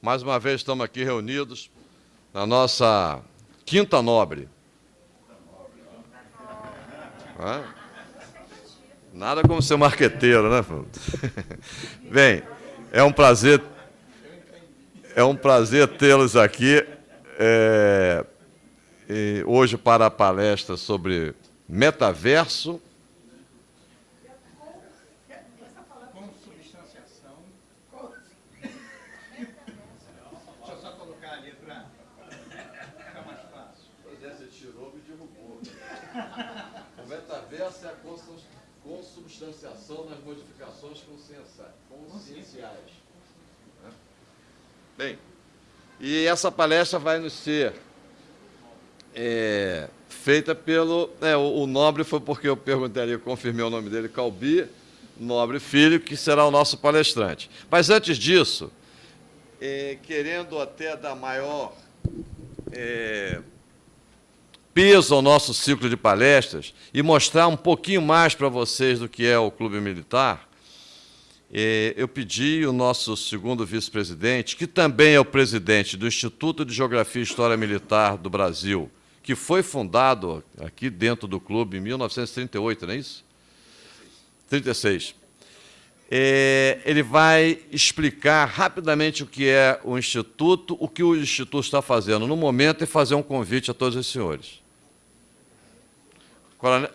mais uma vez estamos aqui reunidos na nossa Quinta Nobre. Nada como ser marqueteiro, né, Bem, é um prazer, é um prazer tê-los aqui é, hoje para a palestra sobre metaverso e essa palestra vai nos ser é, feita pelo... É, o, o, Nobre foi porque eu perguntei ali, eu confirmei o nome dele, Calbi Nobre Filho, que será o nosso palestrante. Mas antes disso, é, querendo até dar maior é, peso ao nosso ciclo de palestras e mostrar um pouquinho mais para vocês do que é o Clube Militar, eu pedi o nosso segundo vice-presidente, que também é o presidente do Instituto de Geografia e História Militar do Brasil, que foi fundado aqui dentro do clube em 1938, não é isso? 36. É, ele vai explicar rapidamente o que é o Instituto, o que o Instituto está fazendo no momento e fazer um convite a todos os senhores.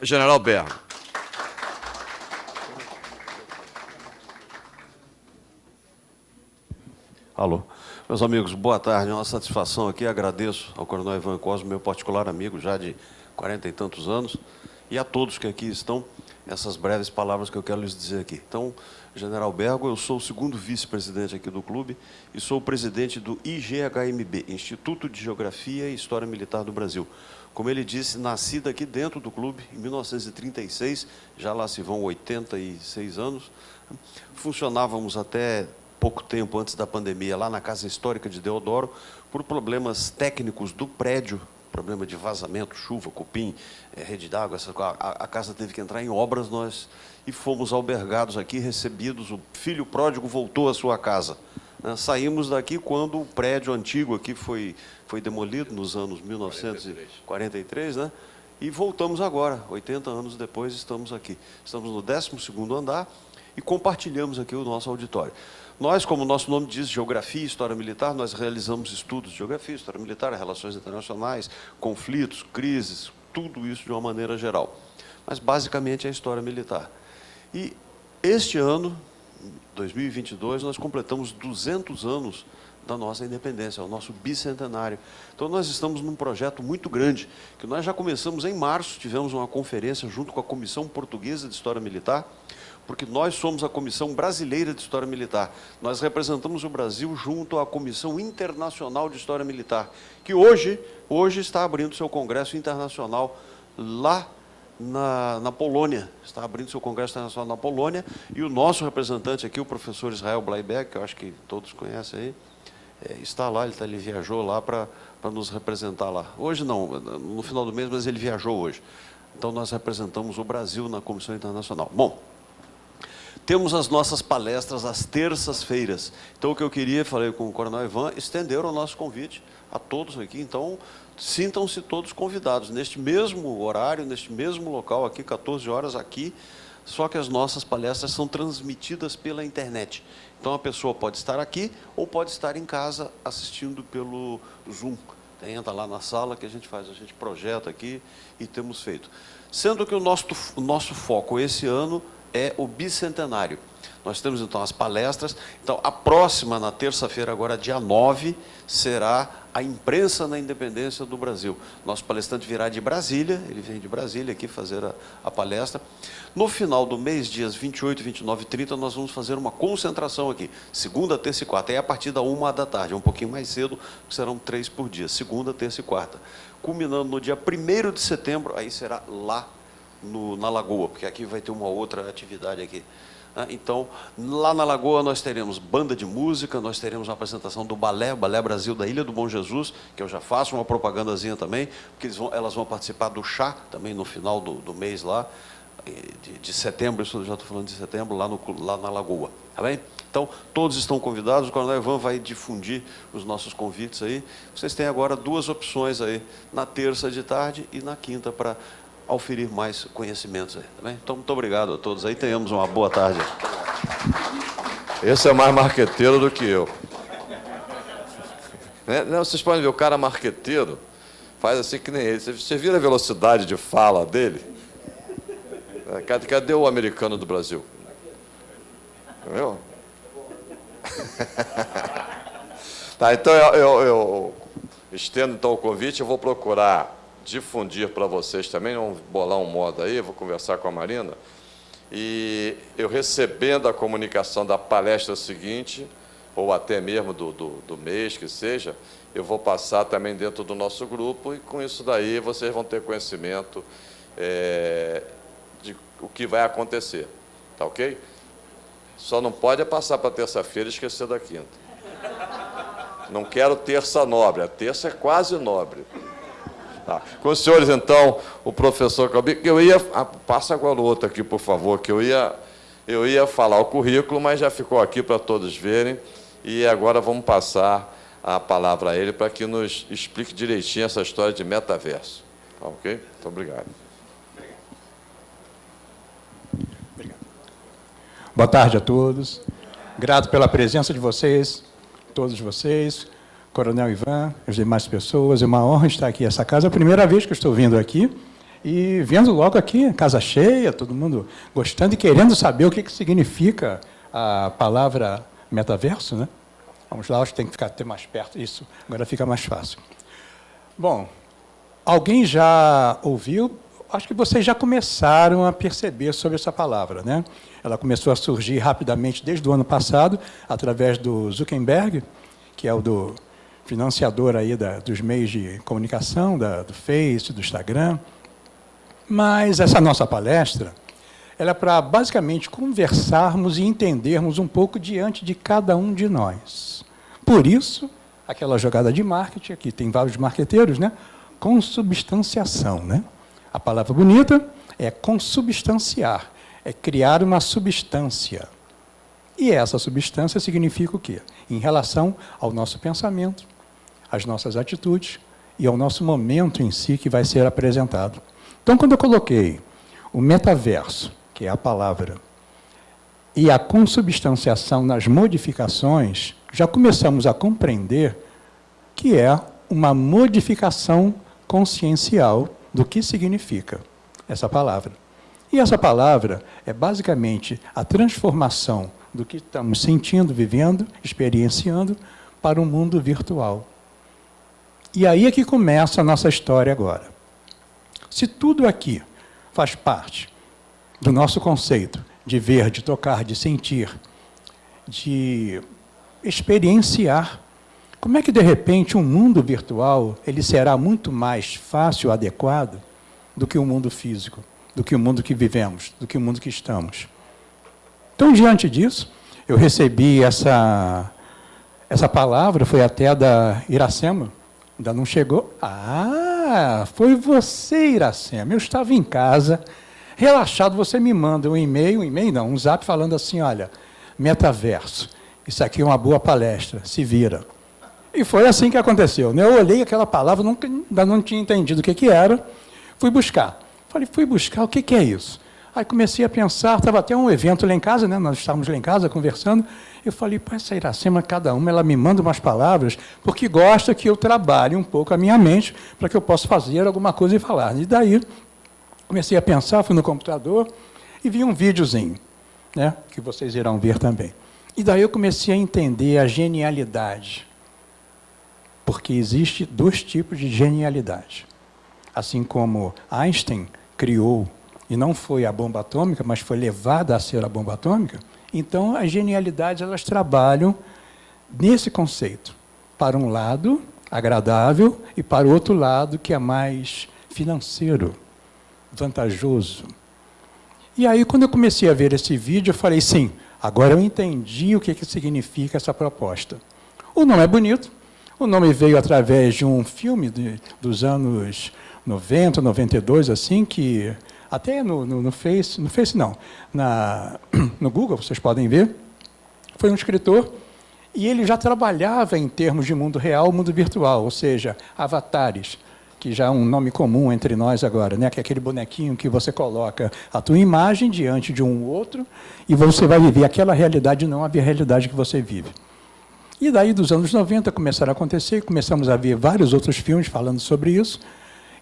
General Berro. Alô. Meus amigos, boa tarde. É uma satisfação aqui. Agradeço ao Coronel Ivan Cosme, meu particular amigo, já de quarenta e tantos anos, e a todos que aqui estão, essas breves palavras que eu quero lhes dizer aqui. Então, General Bergo, eu sou o segundo vice-presidente aqui do clube e sou o presidente do IGHMB, Instituto de Geografia e História Militar do Brasil. Como ele disse, nascida aqui dentro do clube, em 1936, já lá se vão 86 anos. Funcionávamos até pouco tempo antes da pandemia lá na Casa Histórica de Deodoro, por problemas técnicos do prédio, problema de vazamento, chuva, cupim, é, rede d'água, a, a casa teve que entrar em obras, nós e fomos albergados aqui, recebidos, o filho pródigo voltou à sua casa. Né? Saímos daqui quando o prédio antigo aqui foi foi demolido nos anos 1943, né? E voltamos agora, 80 anos depois, estamos aqui. Estamos no 12º andar e compartilhamos aqui o nosso auditório. Nós, como o nosso nome diz, Geografia e História Militar, nós realizamos estudos de Geografia, História Militar, Relações Internacionais, conflitos, crises, tudo isso de uma maneira geral. Mas, basicamente, é História Militar. E este ano, 2022, nós completamos 200 anos da nossa independência, o nosso bicentenário. Então, nós estamos num projeto muito grande, que nós já começamos em março, tivemos uma conferência junto com a Comissão Portuguesa de História Militar, porque nós somos a Comissão Brasileira de História Militar. Nós representamos o Brasil junto à Comissão Internacional de História Militar, que hoje, hoje está abrindo seu congresso internacional lá na, na, Polônia, está abrindo seu congresso internacional na Polônia, e o nosso representante aqui, o professor Israel Bleiberg, que eu acho que todos conhecem aí, é, está lá, ele, tá, ele viajou lá para nos representar lá. Hoje não, no final do mês, mas ele viajou hoje. Então, nós representamos o Brasil na Comissão Internacional. Bom, temos as nossas palestras às terças-feiras. Então, o que eu queria, falei com o Coronel Ivan, estender o nosso convite a todos aqui. Então, sintam-se todos convidados. Neste mesmo horário, neste mesmo local aqui, 14 horas aqui, só que as nossas palestras são transmitidas pela internet. Então a pessoa pode estar aqui ou pode estar em casa assistindo pelo Zoom. Entra lá na sala que a gente faz, a gente projeta aqui e temos feito. Sendo que o nosso, o nosso foco esse ano é o bicentenário. Nós temos então as palestras. Então, a próxima, na terça-feira, agora dia 9, será a imprensa na independência do Brasil. Nosso palestrante virá de Brasília, ele vem de Brasília aqui fazer a, a palestra. No final do mês, dias 28, 29 e 30, nós vamos fazer uma concentração aqui, segunda, terça e quarta, é a partir da uma da tarde, é um pouquinho mais cedo, serão três por dia, segunda, terça e quarta. Culminando no dia 1 de setembro, aí será lá no, na Lagoa, porque aqui vai ter uma outra atividade aqui. Né? Então, lá na Lagoa nós teremos banda de música, nós teremos uma apresentação do Balé, Balé Brasil da Ilha do Bom Jesus, que eu já faço uma propagandazinha também, porque vão, elas vão participar do chá também no final do, do mês lá, de, de setembro, isso eu já estou falando de setembro, lá, no, lá na Lagoa. Tá bem? Então, todos estão convidados, o Coronel Ivan vai difundir os nossos convites aí. Vocês têm agora duas opções aí, na terça de tarde e na quinta, para auferir mais conhecimentos aí. Tá bem? Então, muito obrigado a todos aí, tenhamos uma boa tarde. Esse é mais marqueteiro do que eu. Né? Não, vocês podem ver, o cara marqueteiro faz assim que nem ele. Você vira a velocidade de fala dele? É, cadê o americano do Brasil? Entendeu? tá, então eu, eu, eu, estendo então o convite, eu vou procurar difundir para vocês também, vamos bolar um modo aí, vou conversar com a Marina, e eu recebendo a comunicação da palestra seguinte, ou até mesmo do, do, do mês que seja, eu vou passar também dentro do nosso grupo e com isso daí vocês vão ter conhecimento é, de o que vai acontecer, tá ok? Só não pode é passar para terça-feira e esquecer da quinta. Não quero terça nobre, a terça é quase nobre. Tá. Com os senhores, então, o professor Calbi, eu ia. Ah, passa agora o outro aqui, por favor, que eu ia, eu ia falar o currículo, mas já ficou aqui para todos verem. E agora vamos passar a palavra a ele para que nos explique direitinho essa história de metaverso. Tá, ok? Muito obrigado. Boa tarde a todos. Grato pela presença de vocês, todos vocês, Coronel Ivan, as demais pessoas. É uma honra estar aqui nessa casa. É a primeira vez que estou vindo aqui e vendo logo aqui, casa cheia, todo mundo gostando e querendo saber o que, que significa a palavra metaverso, né? Vamos lá, acho que tem que ficar até mais perto. Isso, agora fica mais fácil. Bom, alguém já ouviu acho que vocês já começaram a perceber sobre essa palavra. Né? Ela começou a surgir rapidamente desde o ano passado, através do Zuckerberg, que é o do financiador aí da, dos meios de comunicação, da, do Face, do Instagram. Mas essa nossa palestra, ela é para basicamente conversarmos e entendermos um pouco diante de cada um de nós. Por isso, aquela jogada de marketing, aqui tem vários marqueteiros, né? consubstanciação, né? A palavra bonita é consubstanciar, é criar uma substância. E essa substância significa o quê? Em relação ao nosso pensamento, às nossas atitudes e ao nosso momento em si que vai ser apresentado. Então, quando eu coloquei o metaverso, que é a palavra, e a consubstanciação nas modificações, já começamos a compreender que é uma modificação consciencial do que significa essa palavra. E essa palavra é basicamente a transformação do que estamos sentindo, vivendo, experienciando para o mundo virtual. E aí é que começa a nossa história agora. Se tudo aqui faz parte do nosso conceito de ver, de tocar, de sentir, de experienciar como é que, de repente, um mundo virtual ele será muito mais fácil, adequado, do que o mundo físico, do que o mundo que vivemos, do que o mundo que estamos? Então, diante disso, eu recebi essa, essa palavra, foi até da Iracema, ainda não chegou. Ah, foi você, Iracema. Eu estava em casa, relaxado, você me manda um e-mail, um e-mail não, um zap falando assim, olha, metaverso, isso aqui é uma boa palestra, se vira. E foi assim que aconteceu. Né? Eu olhei aquela palavra, nunca, ainda não tinha entendido o que, que era, fui buscar. Falei, fui buscar, o que, que é isso? Aí comecei a pensar, estava até um evento lá em casa, né? nós estávamos lá em casa conversando, eu falei, pô, essa Iracema, cada uma, ela me manda umas palavras, porque gosta que eu trabalhe um pouco a minha mente, para que eu possa fazer alguma coisa e falar. E daí, comecei a pensar, fui no computador, e vi um videozinho, né? que vocês irão ver também. E daí eu comecei a entender a genialidade porque existe dois tipos de genialidade. Assim como Einstein criou, e não foi a bomba atômica, mas foi levada a ser a bomba atômica, então as genialidades elas trabalham nesse conceito. Para um lado, agradável, e para o outro lado, que é mais financeiro, vantajoso. E aí, quando eu comecei a ver esse vídeo, eu falei, sim, agora eu entendi o que, que significa essa proposta. O nome é bonito, o nome veio através de um filme de, dos anos 90, 92, assim, que até no, no, no Face, no Face não, na, no Google, vocês podem ver, foi um escritor e ele já trabalhava em termos de mundo real, mundo virtual, ou seja, avatares, que já é um nome comum entre nós agora, né? que é aquele bonequinho que você coloca a tua imagem diante de um outro e você vai viver aquela realidade, não a realidade que você vive. E daí, dos anos 90, começaram a acontecer, começamos a ver vários outros filmes falando sobre isso,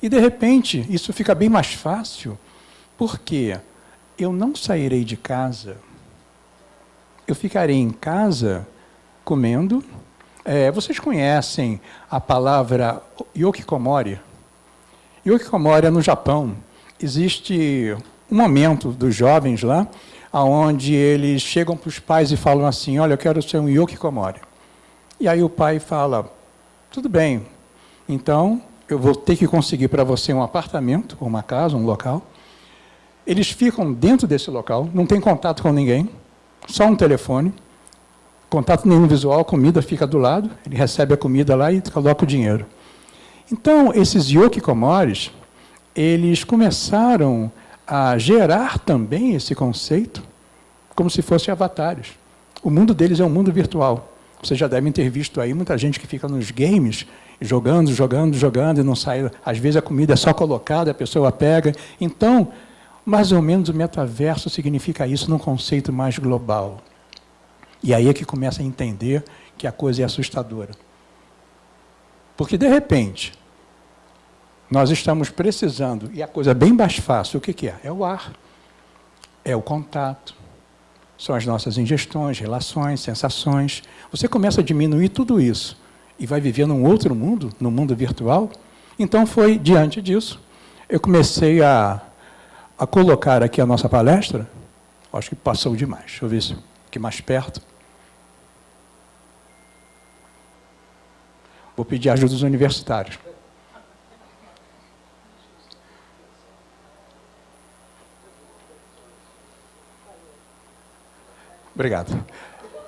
e, de repente, isso fica bem mais fácil, porque eu não sairei de casa, eu ficarei em casa comendo. É, vocês conhecem a palavra yokikomori? Yokikomori é no Japão. Existe um momento dos jovens lá, onde eles chegam para os pais e falam assim, olha, eu quero ser um yokikomori. E aí o pai fala, tudo bem, então eu vou ter que conseguir para você um apartamento, uma casa, um local. Eles ficam dentro desse local, não tem contato com ninguém, só um telefone, contato nenhum visual, a comida fica do lado, ele recebe a comida lá e coloca o dinheiro. Então, esses yokikomores, eles começaram a gerar também esse conceito como se fossem avatares. O mundo deles é um mundo virtual. Vocês já devem ter visto aí muita gente que fica nos games, jogando, jogando, jogando, e não sai. Às vezes a comida é só colocada, a pessoa pega. Então, mais ou menos o metaverso significa isso num conceito mais global. E aí é que começa a entender que a coisa é assustadora. Porque, de repente, nós estamos precisando, e a coisa é bem mais fácil, o que, que é? É o ar, é o contato, são as nossas ingestões, relações, sensações. Você começa a diminuir tudo isso e vai viver num outro mundo, no mundo virtual. Então foi diante disso, eu comecei a, a colocar aqui a nossa palestra. Acho que passou demais. Deixa eu ver se aqui mais perto. Vou pedir ajuda dos universitários. Obrigado.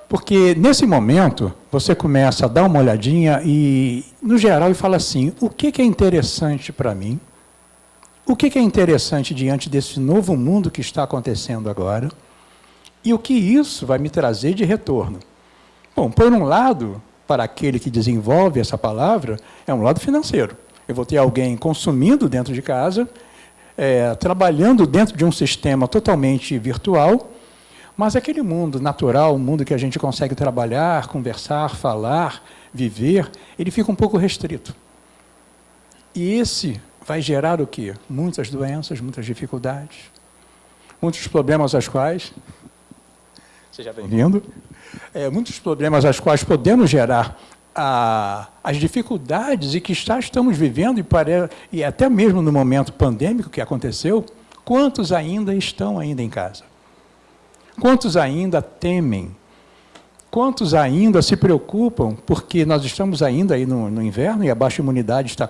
Porque nesse momento, você começa a dar uma olhadinha e, no geral, e fala assim, o que, é interessante para mim? O que, é interessante diante desse novo mundo que está acontecendo agora? E o que isso vai me trazer de retorno? Bom, por um lado, para aquele que desenvolve essa palavra, é um lado financeiro. Eu vou ter alguém consumindo dentro de casa, é, trabalhando dentro de um sistema totalmente virtual, mas aquele mundo natural, o mundo que a gente consegue trabalhar, conversar, falar, viver, ele fica um pouco restrito. E esse vai gerar o quê? Muitas doenças, muitas dificuldades, muitos problemas aos quais... Seja bem-vindo. É, muitos problemas aos quais podemos gerar a, as dificuldades e que está, estamos vivendo, e, pare, e até mesmo no momento pandêmico que aconteceu, quantos ainda estão ainda em casa? Quantos ainda temem? Quantos ainda se preocupam, porque nós estamos ainda aí no, no inverno e a baixa imunidade está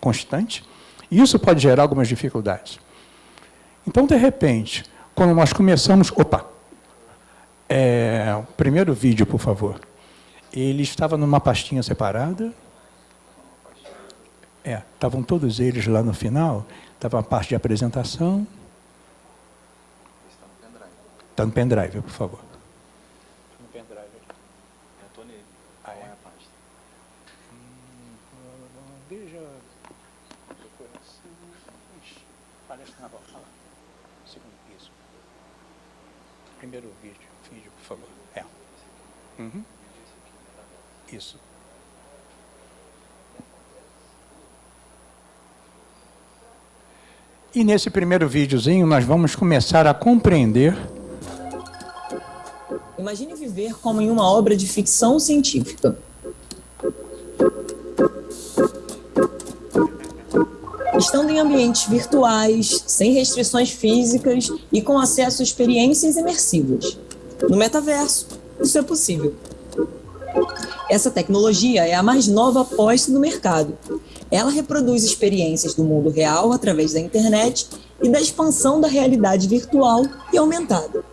constante? Isso pode gerar algumas dificuldades. Então, de repente, quando nós começamos... Opa! É, o primeiro vídeo, por favor. Ele estava numa pastinha separada. É, estavam todos eles lá no final. Estava a parte de apresentação. Está no pendrive, por favor. No pendrive aqui. Eu estou nele. Ah, é? a pasta? Hum, veja... Palestra na volta. Olha lá. Segundo piso. Primeiro vídeo. Vídeo, por favor. É. Uhum. Isso. E nesse primeiro videozinho nós vamos começar a compreender Imagine viver como em uma obra de ficção científica. Estando em ambientes virtuais, sem restrições físicas e com acesso a experiências imersivas. No metaverso, isso é possível. Essa tecnologia é a mais nova posta no mercado. Ela reproduz experiências do mundo real através da internet e da expansão da realidade virtual e aumentada.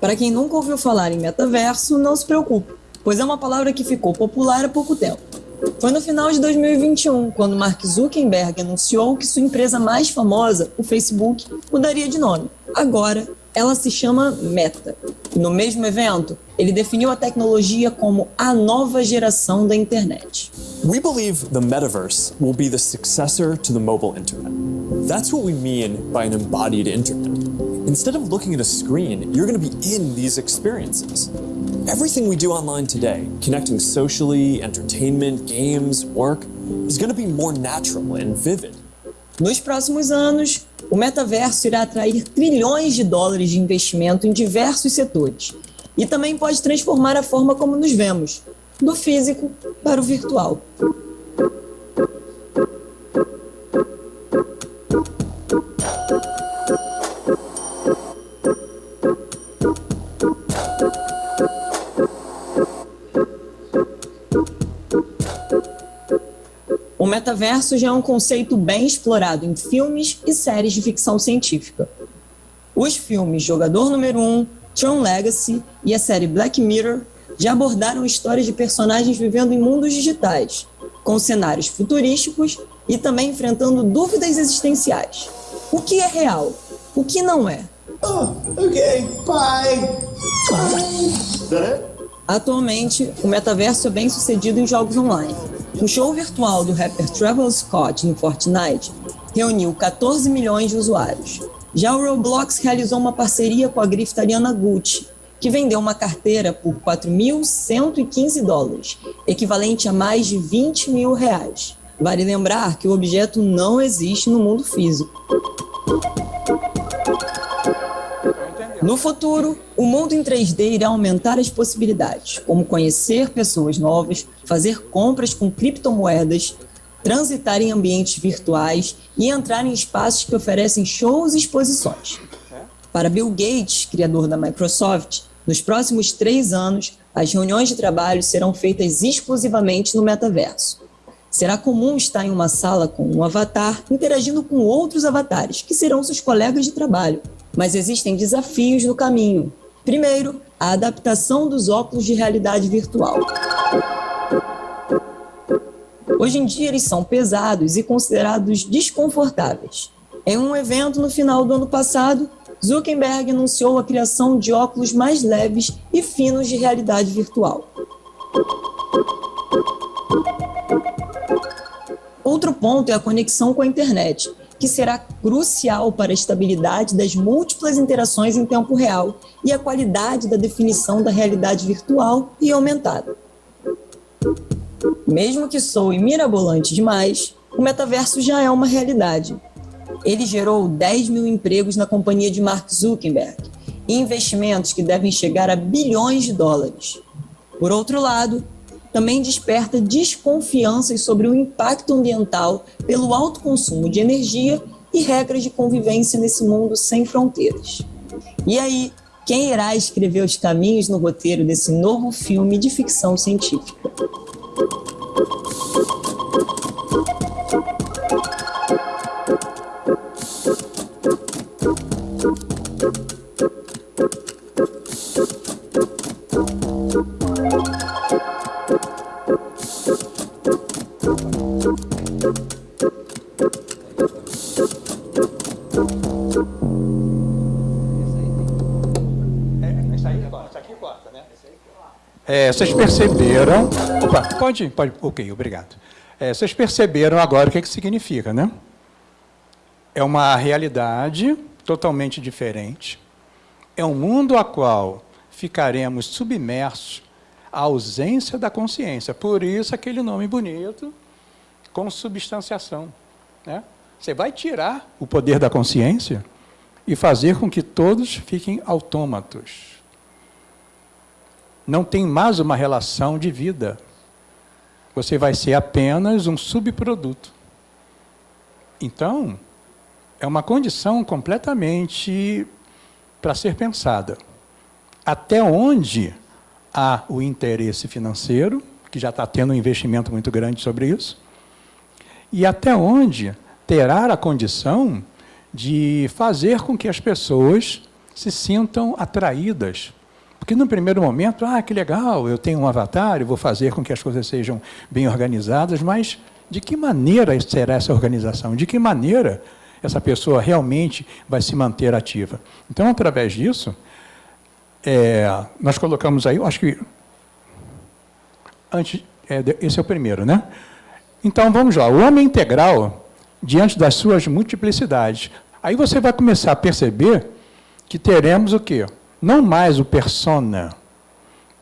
Para quem nunca ouviu falar em metaverso, não se preocupe, pois é uma palavra que ficou popular há pouco tempo. Foi no final de 2021, quando Mark Zuckerberg anunciou que sua empresa mais famosa, o Facebook, mudaria de nome. Agora, ela se chama Meta. No mesmo evento, ele definiu a tecnologia como a nova geração da internet. We believe the metaverse will be the successor to the mobile internet. That's what we mean by an embodied internet. Instead of looking at a screen, you're going to be in these experiences. Everything we do online today, connecting socially, entertainment, games, work, is going to be more natural and vivid. Nos próximos anos, o metaverso irá atrair trilhões de dólares de investimento em diversos setores e também pode transformar a forma como nos vemos, do físico para o virtual. O metaverso já é um conceito bem explorado em filmes e séries de ficção científica. Os filmes Jogador Número 1, Tron Legacy e a série Black Mirror já abordaram histórias de personagens vivendo em mundos digitais, com cenários futurísticos e também enfrentando dúvidas existenciais. O que é real? O que não é? Oh, ok, bye. Atualmente, o metaverso é bem sucedido em jogos online. O show virtual do rapper Travis Scott no Fortnite reuniu 14 milhões de usuários. Já o Roblox realizou uma parceria com a grife italiana Gucci, que vendeu uma carteira por 4.115 dólares, equivalente a mais de 20 mil reais. Vale lembrar que o objeto não existe no mundo físico. No futuro, o mundo em 3D irá aumentar as possibilidades, como conhecer pessoas novas, fazer compras com criptomoedas, transitar em ambientes virtuais e entrar em espaços que oferecem shows e exposições. Para Bill Gates, criador da Microsoft, nos próximos três anos, as reuniões de trabalho serão feitas exclusivamente no metaverso. Será comum estar em uma sala com um avatar interagindo com outros avatares, que serão seus colegas de trabalho, mas existem desafios no caminho. Primeiro, a adaptação dos óculos de realidade virtual. Hoje em dia, eles são pesados e considerados desconfortáveis. Em um evento no final do ano passado, Zuckerberg anunciou a criação de óculos mais leves e finos de realidade virtual. Outro ponto é a conexão com a internet, que será crucial para a estabilidade das múltiplas interações em tempo real e a qualidade da definição da realidade virtual e aumentada. Mesmo que soe mirabolante demais, o metaverso já é uma realidade. Ele gerou 10 mil empregos na companhia de Mark Zuckerberg e investimentos que devem chegar a bilhões de dólares. Por outro lado, também desperta desconfianças sobre o impacto ambiental pelo alto consumo de energia e regras de convivência nesse mundo sem fronteiras. E aí, quem irá escrever os caminhos no roteiro desse novo filme de ficção científica? É, vocês perceberam... Opa, pode, pode, ok, obrigado. É, vocês perceberam agora o que, que significa, né? É uma realidade totalmente diferente. É um mundo a qual ficaremos submersos à ausência da consciência. Por isso, aquele nome bonito, consubstanciação. Né? Você vai tirar o poder da consciência e fazer com que todos fiquem autômatos não tem mais uma relação de vida. Você vai ser apenas um subproduto. Então, é uma condição completamente para ser pensada. Até onde há o interesse financeiro, que já está tendo um investimento muito grande sobre isso, e até onde terá a condição de fazer com que as pessoas se sintam atraídas Porque no primeiro momento, ah, que legal, eu tenho um avatar, eu vou fazer com que as coisas sejam bem organizadas, mas de que maneira será essa organização? De que maneira essa pessoa realmente vai se manter ativa? Então, através disso, é, nós colocamos aí, eu acho que antes, é, esse é o primeiro, né? Então, vamos lá. O homem integral, diante das suas multiplicidades. Aí você vai começar a perceber que teremos o quê? Não mais o persona,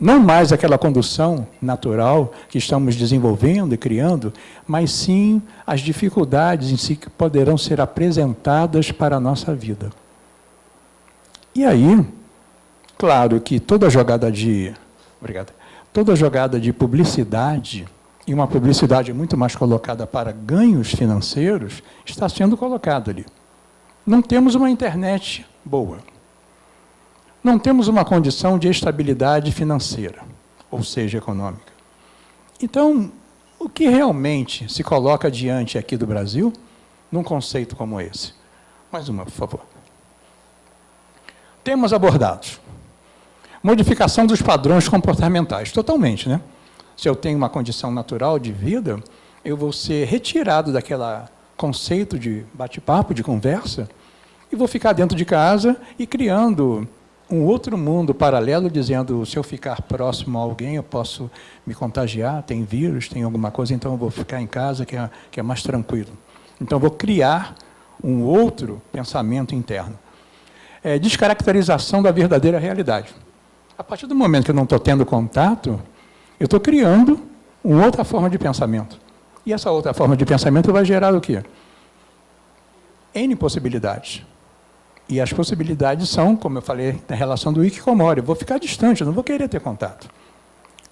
não mais aquela condução natural que estamos desenvolvendo e criando, mas sim as dificuldades em si que poderão ser apresentadas para a nossa vida. E aí, claro que toda jogada de... Obrigado. Toda jogada de publicidade e uma publicidade muito mais colocada para ganhos financeiros, está sendo colocada ali. Não temos uma internet boa. Não temos uma condição de estabilidade financeira, ou seja, econômica. Então, o que realmente se coloca diante aqui do Brasil num conceito como esse? Mais uma, por favor. Temas abordados. Modificação dos padrões comportamentais, totalmente, né? se eu tenho uma condição natural de vida, eu vou ser retirado daquele conceito de bate-papo, de conversa, e vou ficar dentro de casa e criando um outro mundo paralelo, dizendo, se eu ficar próximo a alguém, eu posso me contagiar, tem vírus, tem alguma coisa, então eu vou ficar em casa, que é, que é mais tranquilo. Então, eu vou criar um outro pensamento interno. É, descaracterização da verdadeira realidade. A partir do momento que eu não estou tendo contato, eu estou criando uma outra forma de pensamento. E essa outra forma de pensamento vai gerar o quê? N possibilidades. E as possibilidades são, como eu falei, na relação do Ikikomori. Eu vou ficar distante, eu não vou querer ter contato.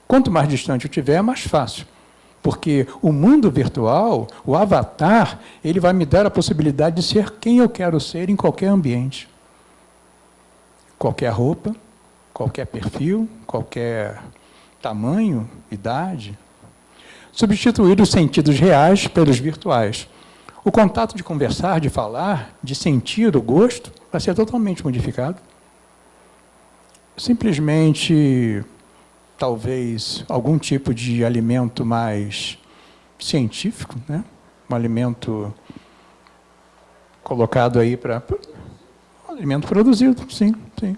Quanto mais distante eu tiver, mais fácil. Porque o mundo virtual, o avatar, ele vai me dar a possibilidade de ser quem eu quero ser em qualquer ambiente. Qualquer roupa, qualquer perfil, qualquer tamanho, idade, substituir os sentidos reais pelos virtuais. O contato de conversar, de falar, de sentir o gosto, vai ser totalmente modificado. Simplesmente, talvez, algum tipo de alimento mais científico, né? um alimento colocado aí para... Alimento produzido, sim, sim.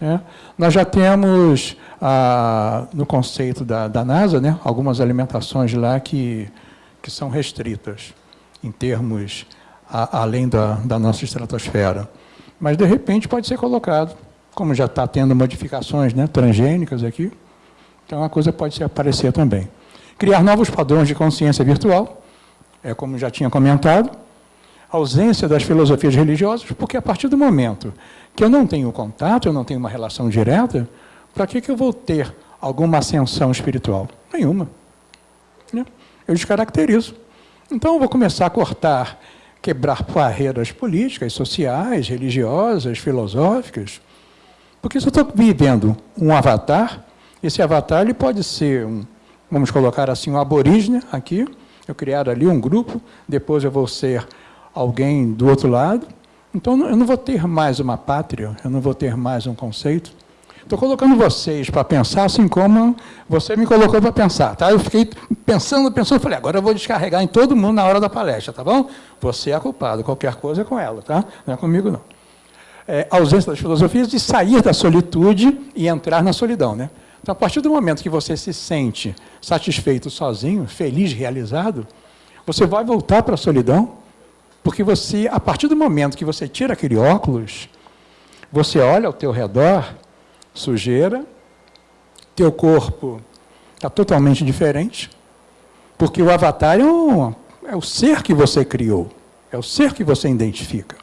É. Nós já temos, ah, no conceito da, da NASA, né, algumas alimentações lá que, que são restritas, em termos a, além da, da nossa estratosfera. Mas, de repente, pode ser colocado, como já está tendo modificações né, transgênicas aqui, então a coisa pode se aparecer também. Criar novos padrões de consciência virtual, é como já tinha comentado, ausência das filosofias religiosas, porque a partir do momento que eu não tenho contato, eu não tenho uma relação direta, para que, que eu vou ter alguma ascensão espiritual? Nenhuma. Né? Eu descaracterizo. Então, eu vou começar a cortar, quebrar barreiras políticas, sociais, religiosas, filosóficas, porque se eu estou vivendo um avatar, esse avatar ele pode ser, um, vamos colocar assim, um aborígene aqui, eu criar ali um grupo, depois eu vou ser alguém do outro lado. Então, eu não vou ter mais uma pátria, eu não vou ter mais um conceito. Estou colocando vocês para pensar assim como você me colocou para pensar. Tá? Eu fiquei pensando, pensando, falei, agora eu vou descarregar em todo mundo na hora da palestra, tá bom? Você é culpado, qualquer coisa é com ela, tá? Não é comigo, não. É, a ausência das filosofias de sair da solitude e entrar na solidão. Né? Então, a partir do momento que você se sente satisfeito sozinho, feliz, realizado, você vai voltar para a solidão porque você, a partir do momento que você tira aquele óculos, você olha ao teu redor, sujeira, teu corpo está totalmente diferente, porque o avatar é, é o ser que você criou, é o ser que você identifica.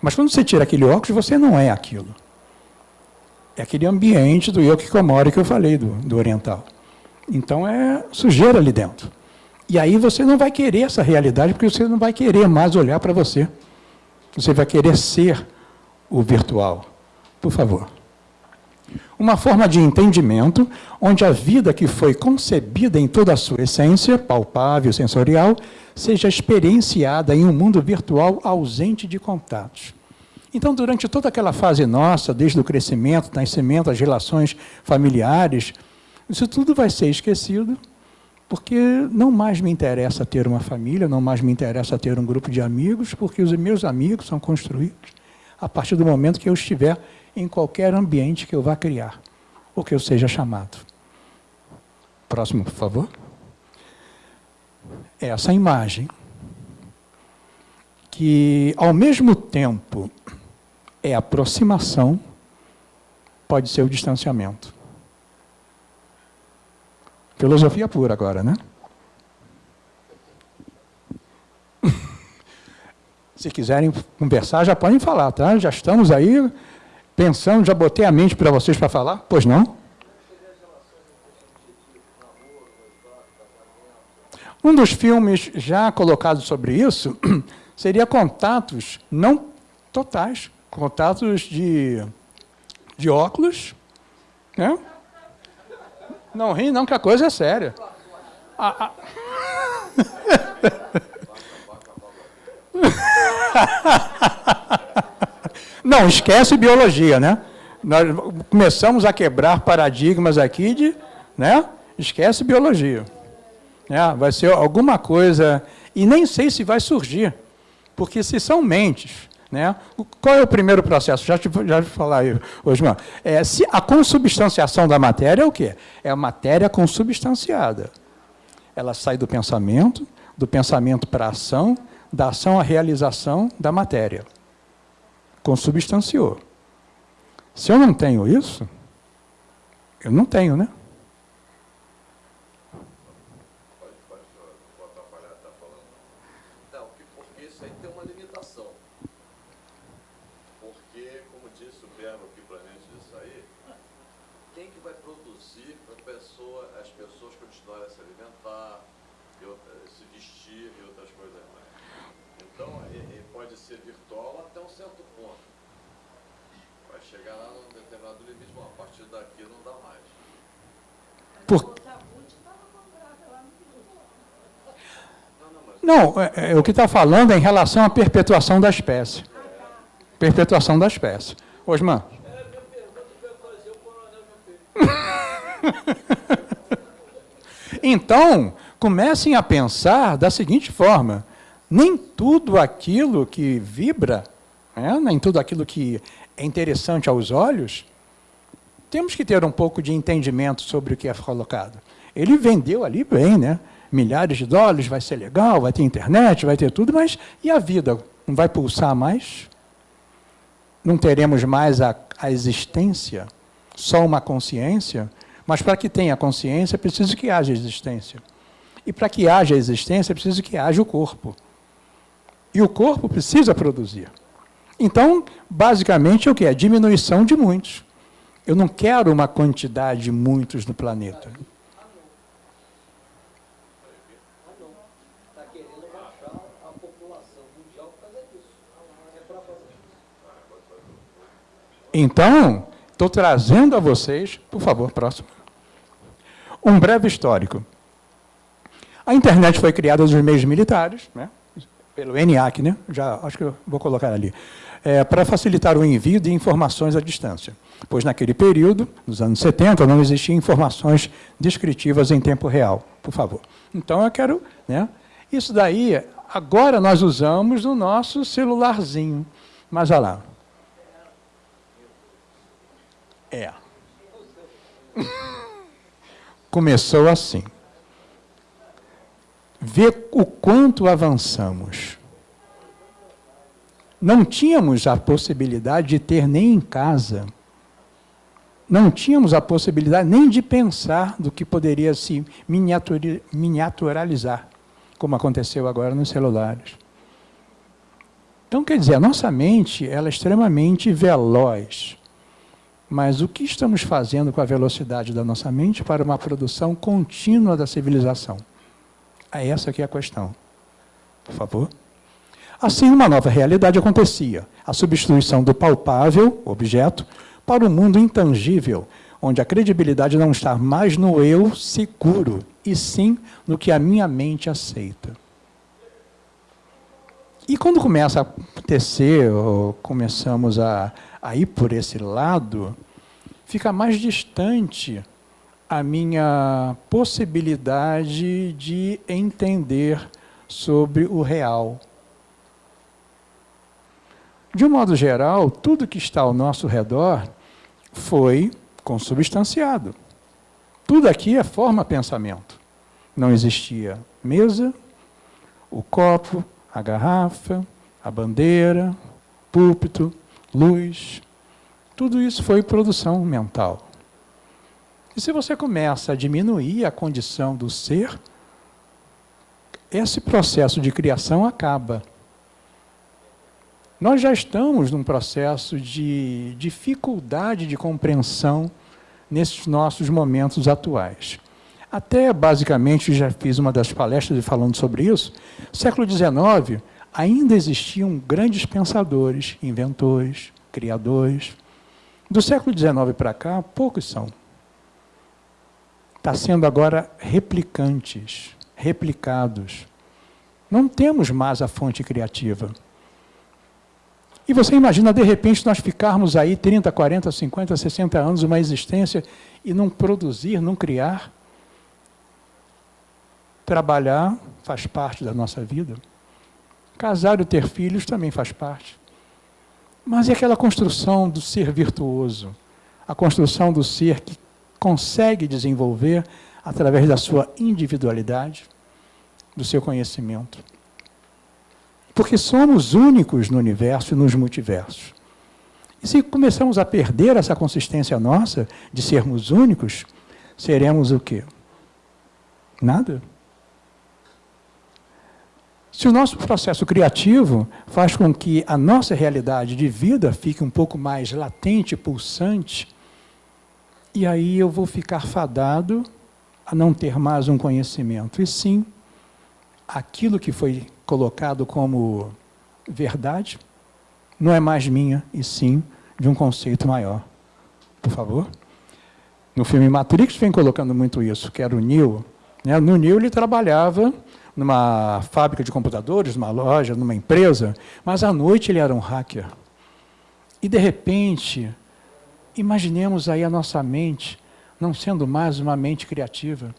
Mas quando você tira aquele óculos, você não é aquilo. É aquele ambiente do eu que comora que eu falei, do, do oriental. Então é sujeira ali dentro. E aí você não vai querer essa realidade, porque você não vai querer mais olhar para você. Você vai querer ser o virtual. Por favor. Uma forma de entendimento onde a vida que foi concebida em toda a sua essência, palpável, sensorial, seja experienciada em um mundo virtual ausente de contatos. Então, durante toda aquela fase nossa, desde o crescimento, nascimento, as relações familiares, isso tudo vai ser esquecido, porque não mais me interessa ter uma família, não mais me interessa ter um grupo de amigos, porque os meus amigos são construídos a partir do momento que eu estiver em qualquer ambiente que eu vá criar, ou que eu seja chamado. Próximo, por favor. Essa imagem, que ao mesmo tempo é aproximação, pode ser o distanciamento. Filosofia pura agora, né? Se quiserem conversar, já podem falar, tá? Já estamos aí pensando, já botei a mente para vocês para falar? Pois não? Um dos filmes já colocados sobre isso seria Contatos Não Totais, Contatos de, de óculos, né? Não ri não, que a coisa é séria. A, a... Não, esquece biologia, né? Nós começamos a quebrar paradigmas aqui de, né? Esquece biologia. É, vai ser alguma coisa, e nem sei se vai surgir, porque se são mentes, né? Qual é o primeiro processo? Já te, já te falar aí, Osman. É, se a consubstanciação da matéria é o quê? É a matéria consubstanciada. Ela sai do pensamento, do pensamento para a ação, da ação à realização da matéria. Consubstanciou. Se eu não tenho isso, eu não tenho, né? Não, é, é, o que está falando é em relação à perpetuação da espécie. Perpetuação da espécie. Osman. então, comecem a pensar da seguinte forma: nem tudo aquilo que vibra, né, nem tudo aquilo que é interessante aos olhos, temos que ter um pouco de entendimento sobre o que é colocado. Ele vendeu ali bem, né? Milhares de dólares, vai ser legal, vai ter internet, vai ter tudo, mas e a vida? Não vai pulsar mais? Não teremos mais a, a existência? Só uma consciência? Mas para que tenha consciência, é preciso que haja existência. E para que haja existência, é preciso que haja o corpo. E o corpo precisa produzir. Então, basicamente, o que é? Diminuição de muitos. Eu não quero uma quantidade de muitos no planeta. Então, estou trazendo a vocês, por favor, próximo, um breve histórico. A internet foi criada nos meios militares, né? pelo ENIAC, né? já acho que eu vou colocar ali, é, para facilitar o envio de informações à distância pois naquele período, nos anos 70, não existiam informações descritivas em tempo real, por favor. Então eu quero, né, isso daí, agora nós usamos no nosso celularzinho, mas olha lá. É. Começou assim. Vê o quanto avançamos. Não tínhamos a possibilidade de ter nem em casa não tínhamos a possibilidade nem de pensar do que poderia se miniaturalizar, como aconteceu agora nos celulares. Então, quer dizer, a nossa mente ela é extremamente veloz. Mas o que estamos fazendo com a velocidade da nossa mente para uma produção contínua da civilização? É essa que é a questão. Por favor. Assim, uma nova realidade acontecia. A substituição do palpável, objeto, para o mundo intangível, onde a credibilidade não está mais no eu seguro, e sim no que a minha mente aceita. E quando começa a acontecer, ou começamos a, a ir por esse lado, fica mais distante a minha possibilidade de entender sobre o real. De um modo geral, tudo que está ao nosso redor foi consubstanciado. Tudo aqui é forma pensamento. Não existia mesa, o copo, a garrafa, a bandeira, púlpito, luz. Tudo isso foi produção mental. E se você começa a diminuir a condição do ser, esse processo de criação acaba. Nós já estamos num processo de dificuldade de compreensão nesses nossos momentos atuais. Até, basicamente, já fiz uma das palestras falando sobre isso, século XIX ainda existiam grandes pensadores, inventores, criadores. Do século XIX para cá, poucos são. Está sendo agora replicantes, replicados. Não temos mais a fonte criativa. E você imagina, de repente, nós ficarmos aí 30, 40, 50, 60 anos, uma existência, e não produzir, não criar? Trabalhar faz parte da nossa vida. Casar e ter filhos também faz parte. Mas é aquela construção do ser virtuoso, a construção do ser que consegue desenvolver através da sua individualidade, do seu conhecimento. Porque somos únicos no universo e nos multiversos. E se começamos a perder essa consistência nossa de sermos únicos, seremos o quê? Nada. Se o nosso processo criativo faz com que a nossa realidade de vida fique um pouco mais latente, pulsante, e aí eu vou ficar fadado a não ter mais um conhecimento, e sim aquilo que foi colocado como verdade não é mais minha, e sim de um conceito maior. Por favor. No filme Matrix vem colocando muito isso, que era o Neo. Né? No Neo ele trabalhava numa fábrica de computadores, numa loja, numa empresa, mas à noite ele era um hacker. E, de repente, imaginemos aí a nossa mente não sendo mais uma mente criativa,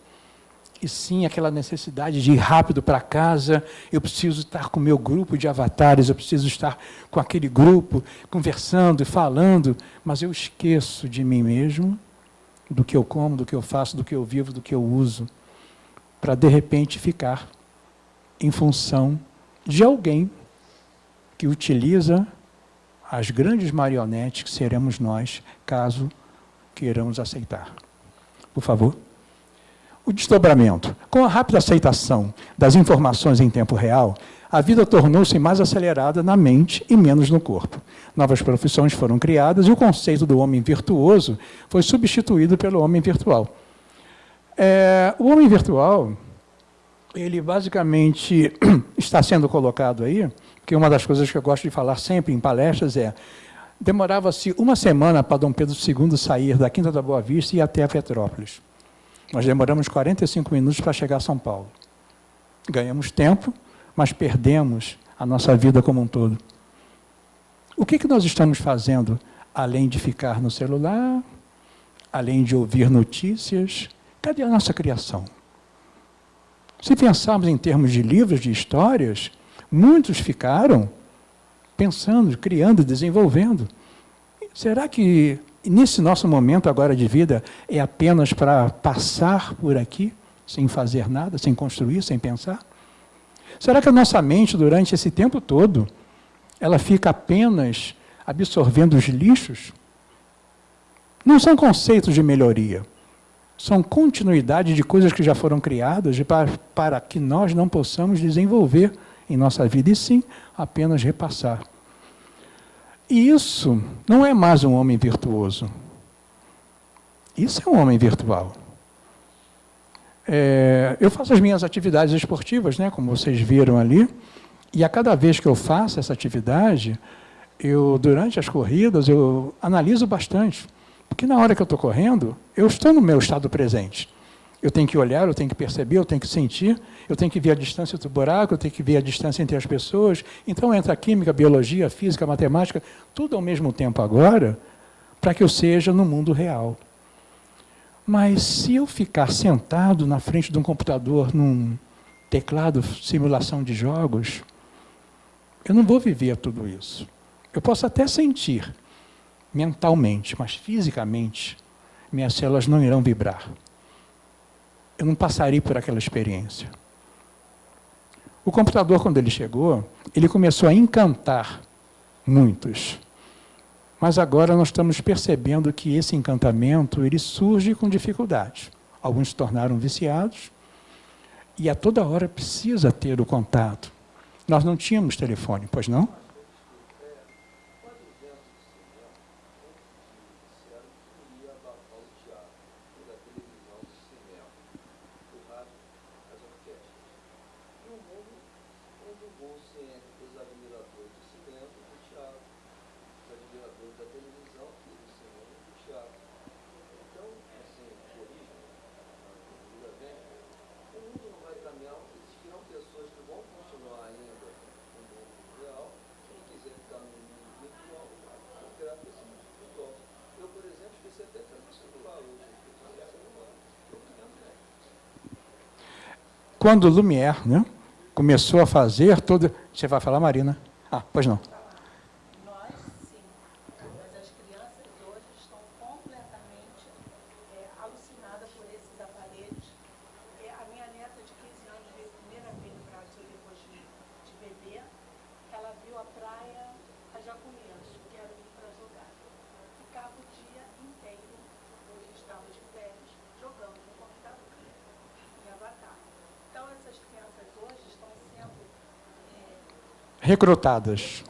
e sim aquela necessidade de ir rápido para casa, eu preciso estar com o meu grupo de avatares, eu preciso estar com aquele grupo, conversando e falando, mas eu esqueço de mim mesmo, do que eu como, do que eu faço, do que eu vivo, do que eu uso, para de repente ficar em função de alguém que utiliza as grandes marionetes que seremos nós, caso queiramos aceitar. Por favor. O desdobramento. Com a rápida aceitação das informações em tempo real, a vida tornou-se mais acelerada na mente e menos no corpo. Novas profissões foram criadas e o conceito do homem virtuoso foi substituído pelo homem virtual. É, o homem virtual ele basicamente está sendo colocado aí, que uma das coisas que eu gosto de falar sempre em palestras é demorava-se uma semana para Dom Pedro II sair da Quinta da Boa Vista e até a Petrópolis. Nós demoramos 45 minutos para chegar a São Paulo. Ganhamos tempo, mas perdemos a nossa vida como um todo. O que, que nós estamos fazendo, além de ficar no celular, além de ouvir notícias? Cadê a nossa criação? Se pensarmos em termos de livros, de histórias, muitos ficaram pensando, criando, desenvolvendo. Será que nesse nosso momento agora de vida é apenas para passar por aqui, sem fazer nada, sem construir, sem pensar? Será que a nossa mente, durante esse tempo todo, ela fica apenas absorvendo os lixos? Não são conceitos de melhoria, são continuidade de coisas que já foram criadas para, para que nós não possamos desenvolver em nossa vida, e sim apenas repassar. E isso não é mais um homem virtuoso. Isso é um homem virtual. É, eu faço as minhas atividades esportivas, né, como vocês viram ali, e a cada vez que eu faço essa atividade, eu durante as corridas eu analiso bastante. Porque na hora que eu estou correndo, eu estou no meu estado presente. Eu tenho que olhar, eu tenho que perceber, eu tenho que sentir, eu tenho que ver a distância do buraco, eu tenho que ver a distância entre as pessoas. Então entra a química, a biologia, a física, a matemática, tudo ao mesmo tempo agora, para que eu seja no mundo real. Mas se eu ficar sentado na frente de um computador, num teclado, simulação de jogos, eu não vou viver tudo isso. Eu posso até sentir mentalmente, mas fisicamente, minhas células não irão vibrar eu não passaria por aquela experiência. O computador, quando ele chegou, ele começou a encantar muitos. Mas agora nós estamos percebendo que esse encantamento ele surge com dificuldade. Alguns se tornaram viciados e a toda hora precisa ter o contato. Nós não tínhamos telefone, pois não? Quando Lumière né, começou a fazer todo... Você vai falar, Marina? Ah, pois não. Recrutadas.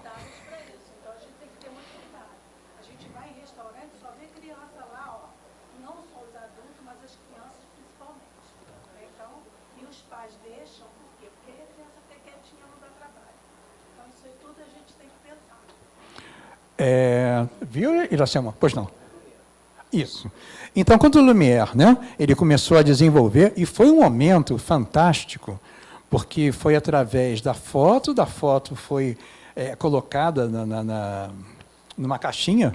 É, viu, Iracema? Pois não. Isso. Então, quando o Lumière né, ele começou a desenvolver, e foi um momento fantástico, porque foi através da foto, da foto foi é, colocada na, na, na, numa caixinha,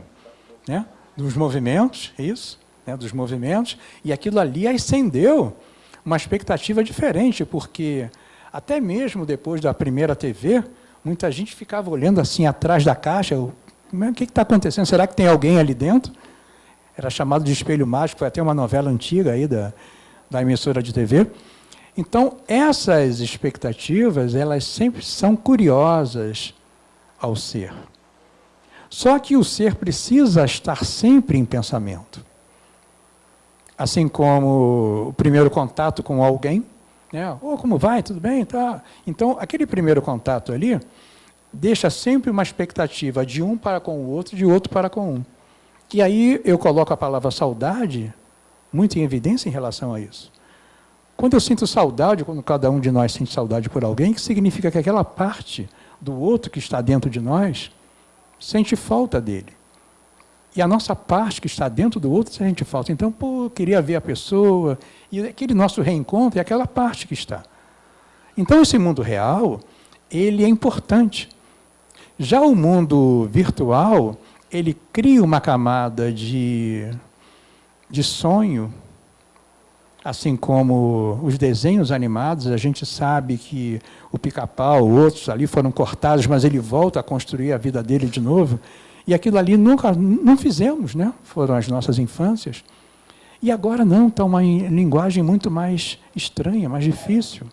né, dos movimentos, isso, né, dos movimentos, e aquilo ali acendeu uma expectativa diferente, porque até mesmo depois da primeira TV, muita gente ficava olhando assim atrás da caixa, o que está acontecendo? Será que tem alguém ali dentro? Era chamado de espelho mágico, foi até uma novela antiga aí da, da emissora de TV. Então, essas expectativas, elas sempre são curiosas ao ser. Só que o ser precisa estar sempre em pensamento. Assim como o primeiro contato com alguém, né? Oh, como vai? Tudo bem? Tá. Então, aquele primeiro contato ali deixa sempre uma expectativa de um para com o outro, de outro para com um. E aí eu coloco a palavra saudade muito em evidência em relação a isso. Quando eu sinto saudade, quando cada um de nós sente saudade por alguém, que significa que aquela parte do outro que está dentro de nós sente falta dele. E a nossa parte que está dentro do outro sente falta. Então, pô, queria ver a pessoa. E aquele nosso reencontro é aquela parte que está. Então, esse mundo real, ele é importante. Já o mundo virtual, ele cria uma camada de, de sonho, Assim como os desenhos animados, a gente sabe que o pica-pau, outros ali foram cortados, mas ele volta a construir a vida dele de novo. E aquilo ali nunca não fizemos, né? foram as nossas infâncias. E agora não, está uma linguagem muito mais estranha, mais difícil.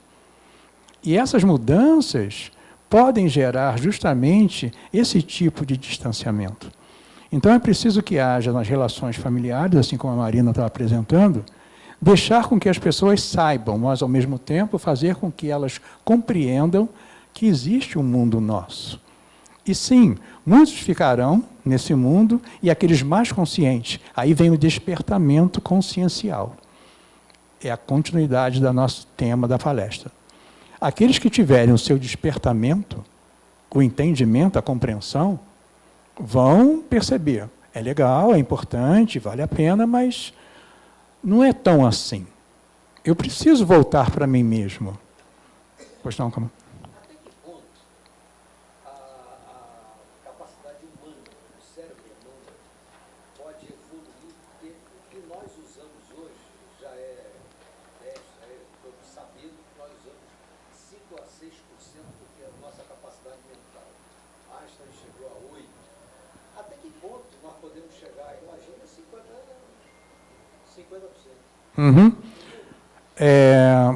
E essas mudanças podem gerar justamente esse tipo de distanciamento. Então é preciso que haja nas relações familiares, assim como a Marina estava apresentando, deixar com que as pessoas saibam, mas ao mesmo tempo fazer com que elas compreendam que existe um mundo nosso. E sim, muitos ficarão nesse mundo e aqueles mais conscientes. Aí vem o despertamento consciencial. É a continuidade do nosso tema da palestra. Aqueles que tiverem o seu despertamento, o entendimento, a compreensão, vão perceber. É legal, é importante, vale a pena, mas não é tão assim. eu preciso voltar para mim mesmo. Pois não, calma. Uhum. É,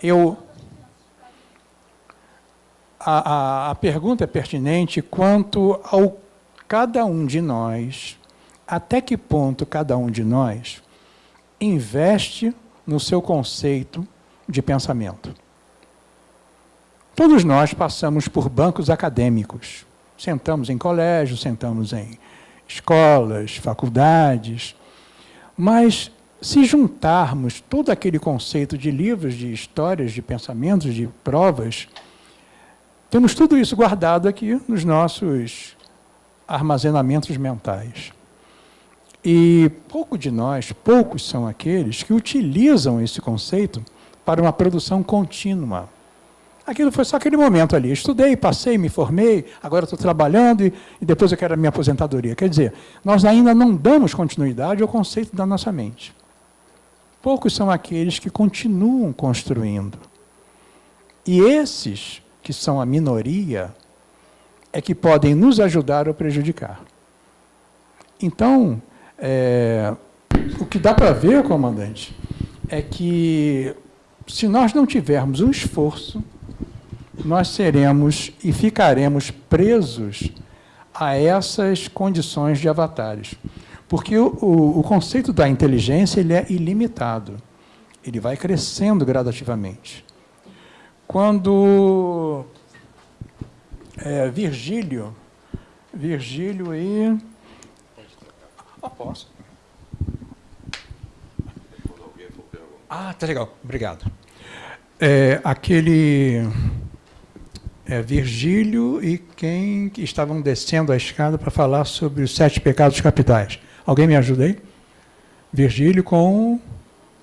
eu, a, a, a pergunta é pertinente quanto ao cada um de nós, até que ponto cada um de nós investe no seu conceito de pensamento. Todos nós passamos por bancos acadêmicos. Sentamos em colégios, sentamos em escolas, faculdades, mas se juntarmos todo aquele conceito de livros, de histórias, de pensamentos, de provas, temos tudo isso guardado aqui nos nossos armazenamentos mentais. E pouco de nós, poucos são aqueles que utilizam esse conceito para uma produção contínua. Aquilo foi só aquele momento ali. Estudei, passei, me formei, agora estou trabalhando e, e depois eu quero a minha aposentadoria. Quer dizer, nós ainda não damos continuidade ao conceito da nossa mente. Poucos são aqueles que continuam construindo. E esses, que são a minoria, é que podem nos ajudar ou prejudicar. Então, é, o que dá para ver, comandante, é que se nós não tivermos um esforço, nós seremos e ficaremos presos a essas condições de avatares. Porque o, o, o, conceito da inteligência ele é ilimitado. Ele vai crescendo gradativamente. Quando é, Virgílio, Virgílio e... Ah, posso? Ah, tá legal, obrigado. É, aquele é, Virgílio e quem estavam descendo a escada para falar sobre os sete pecados capitais. Alguém me ajuda aí? Virgílio com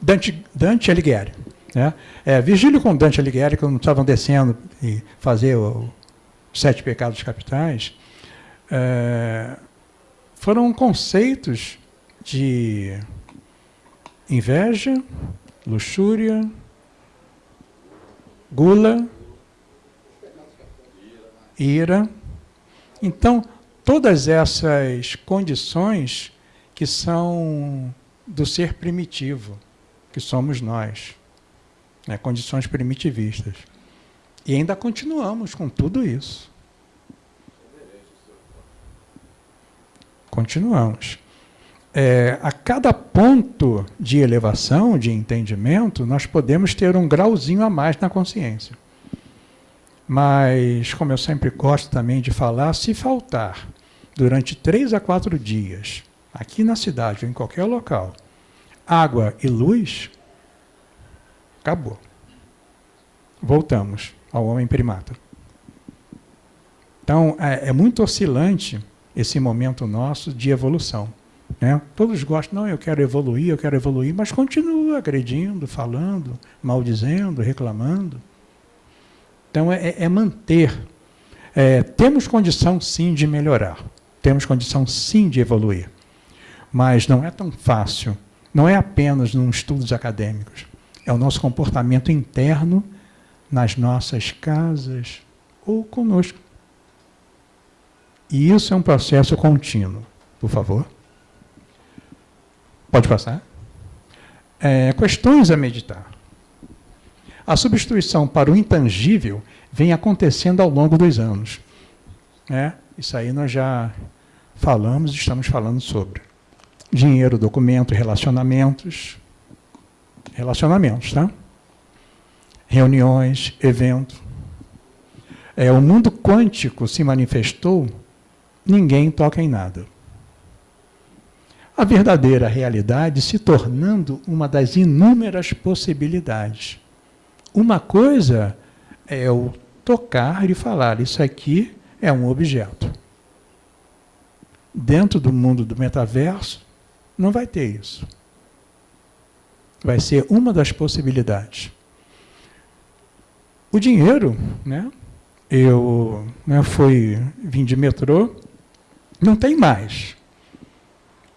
Dante, Dante Alighieri. Né? É, Virgílio com Dante Alighieri, quando estavam descendo e fazer os sete pecados capitais, é, foram conceitos de inveja, luxúria, gula, ira. Então, todas essas condições que são do ser primitivo, que somos nós, né? condições primitivistas. E ainda continuamos com tudo isso. Continuamos. É, a cada ponto de elevação, de entendimento, nós podemos ter um grauzinho a mais na consciência. Mas, como eu sempre gosto também de falar, se faltar durante três a quatro dias aqui na cidade ou em qualquer local, água e luz, acabou. Voltamos ao homem primata. Então, é, é muito oscilante esse momento nosso de evolução. Né? Todos gostam, não, eu quero evoluir, eu quero evoluir, mas continua agredindo, falando, maldizendo, reclamando. Então, é, é manter. É, temos condição, sim, de melhorar. Temos condição, sim, de evoluir. Mas não é tão fácil. Não é apenas nos estudos acadêmicos. É o nosso comportamento interno nas nossas casas ou conosco. E isso é um processo contínuo. Por favor. Pode passar. É, questões a meditar. A substituição para o intangível vem acontecendo ao longo dos anos. É, isso aí nós já falamos e estamos falando sobre dinheiro, documento, relacionamentos. Relacionamentos, tá? Reuniões, evento. É, o mundo quântico se manifestou, ninguém toca em nada. A verdadeira realidade se tornando uma das inúmeras possibilidades. Uma coisa é o tocar e falar, isso aqui é um objeto. Dentro do mundo do metaverso, não vai ter isso. Vai ser uma das possibilidades. O dinheiro, né? Eu né, fui, vim de metrô, não tem mais.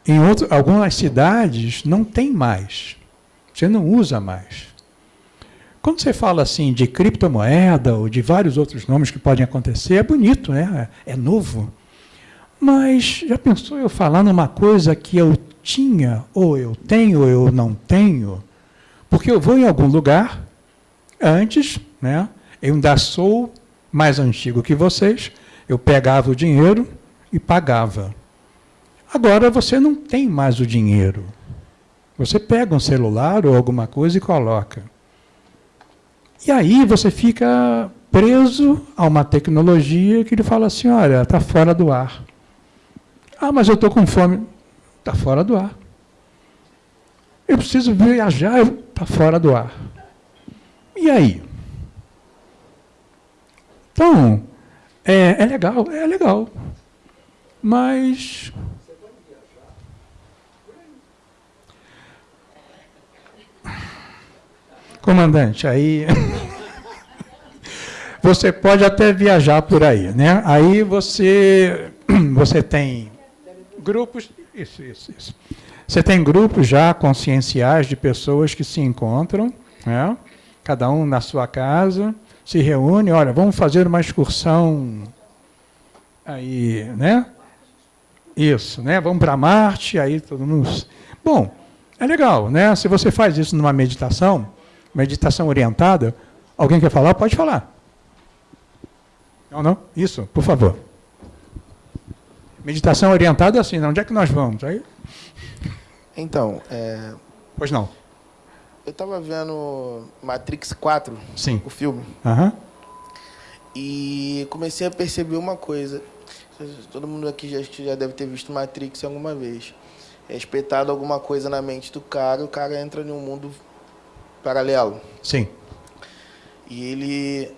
Em outro, algumas cidades não tem mais. Você não usa mais. Quando você fala assim de criptomoeda ou de vários outros nomes que podem acontecer, é bonito, né? é novo. Mas já pensou eu falar numa coisa que eu tinha, ou eu tenho, ou eu não tenho? Porque eu vou em algum lugar, antes, né, eu ainda sou mais antigo que vocês, eu pegava o dinheiro e pagava. Agora você não tem mais o dinheiro. Você pega um celular ou alguma coisa e coloca. E aí você fica preso a uma tecnologia que ele fala assim, olha, está fora do ar. Ah, mas eu estou com fome. Está fora do ar. Eu preciso viajar, está fora do ar. E aí? Então, é, é legal, é legal. Mas comandante, aí você pode até viajar por aí, né? Aí você você tem grupos, isso, isso, isso. Você tem grupos já conscienciais de pessoas que se encontram, né? cada um na sua casa, se reúne, olha, vamos fazer uma excursão aí, né? Isso, né? Vamos para Marte, aí todo mundo. Bom, é legal, né? Se você faz isso numa meditação, meditação orientada, alguém quer falar? Pode falar. Não, não? Isso, por favor. Meditação orientada é assim, onde é que nós vamos? Aí... Então, é... Pois não. Eu estava vendo Matrix 4, Sim. o filme, Uhum. e comecei a perceber uma coisa. Todo mundo aqui já, já deve ter visto Matrix alguma vez. É espetado alguma coisa na mente do cara, o cara entra em um mundo paralelo. Sim. E ele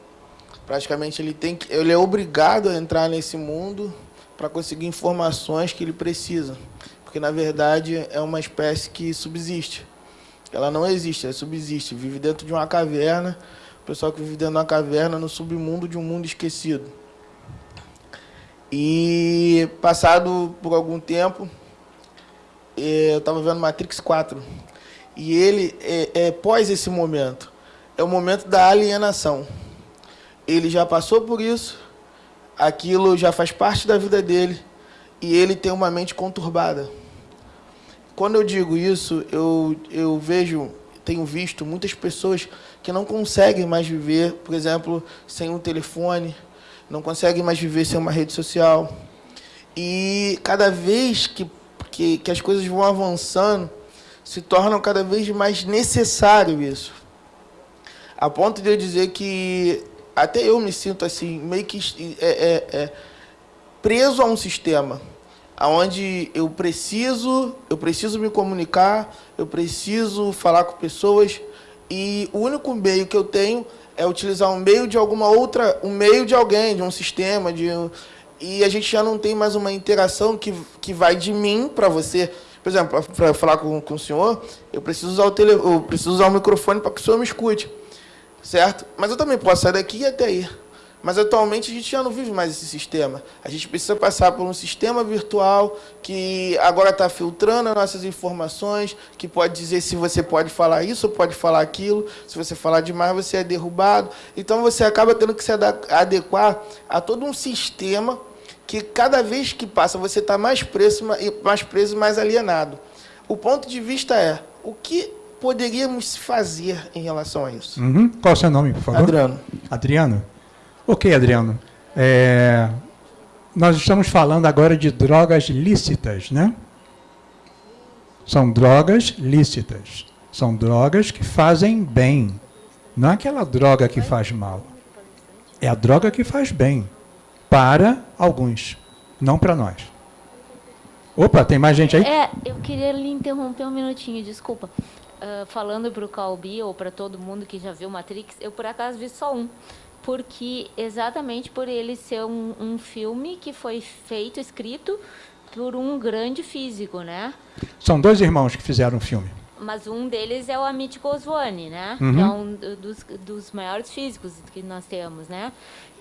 praticamente ele tem que, ele é obrigado a entrar nesse mundo para conseguir informações que ele precisa, porque na verdade é uma espécie que subsiste. Ela não existe, ela subsiste, vive dentro de uma caverna, o pessoal que vive dentro de uma caverna no submundo de um mundo esquecido. E passado por algum tempo, eh, eu estava vendo Matrix 4. E ele, é, é, pós esse momento, é o momento da alienação. Ele já passou por isso, aquilo já faz parte da vida dele, e ele tem uma mente conturbada. Quando eu digo isso, eu, eu vejo, tenho visto muitas pessoas que não conseguem mais viver, por exemplo, sem um telefone, não conseguem mais viver sem uma rede social. E cada vez que, que, que as coisas vão avançando, se tornam cada vez mais necessário isso. A ponto de eu dizer que até eu me sinto assim, meio que é, é, é, preso a um sistema onde eu preciso, eu preciso me comunicar, eu preciso falar com pessoas e o único meio que eu tenho é utilizar um meio de alguma outra, um meio de alguém, de um sistema, de e a gente já não tem mais uma interação que, que vai de mim para você. Por exemplo, para falar com, com o senhor, eu preciso usar o tele, eu preciso usar o microfone para que o senhor me escute, certo? Mas eu também posso sair daqui e até aí. Mas atualmente a gente já não vive mais esse sistema. A gente precisa passar por um sistema virtual que agora está filtrando as nossas informações, que pode dizer se você pode falar isso ou pode falar aquilo. Se você falar demais, você é derrubado. Então você acaba tendo que se adequar a todo um sistema que cada vez que passa você está mais preso, mais preso, mais alienado. O ponto de vista é o que poderíamos fazer em relação a isso. Uhum. Qual é o seu nome, por favor? Adriano. Adriano. Ok, Adriano. É, nós estamos falando agora de drogas lícitas, né? São drogas lícitas. São drogas que fazem bem. Não é aquela droga que faz mal. É a droga que faz bem. Para alguns, não para nós. Opa, tem mais gente aí? É, eu queria lhe interromper um minutinho, desculpa. Uh, falando para o Calbi ou para todo mundo que já viu Matrix, eu por acaso vi só um porque exatamente por ele ser um, um filme que foi feito, escrito por um grande físico, né? São dois irmãos que fizeram o filme. mas um deles é o Amit Goswami, né? Uhum. Que é um dos, dos maiores físicos que nós temos, né?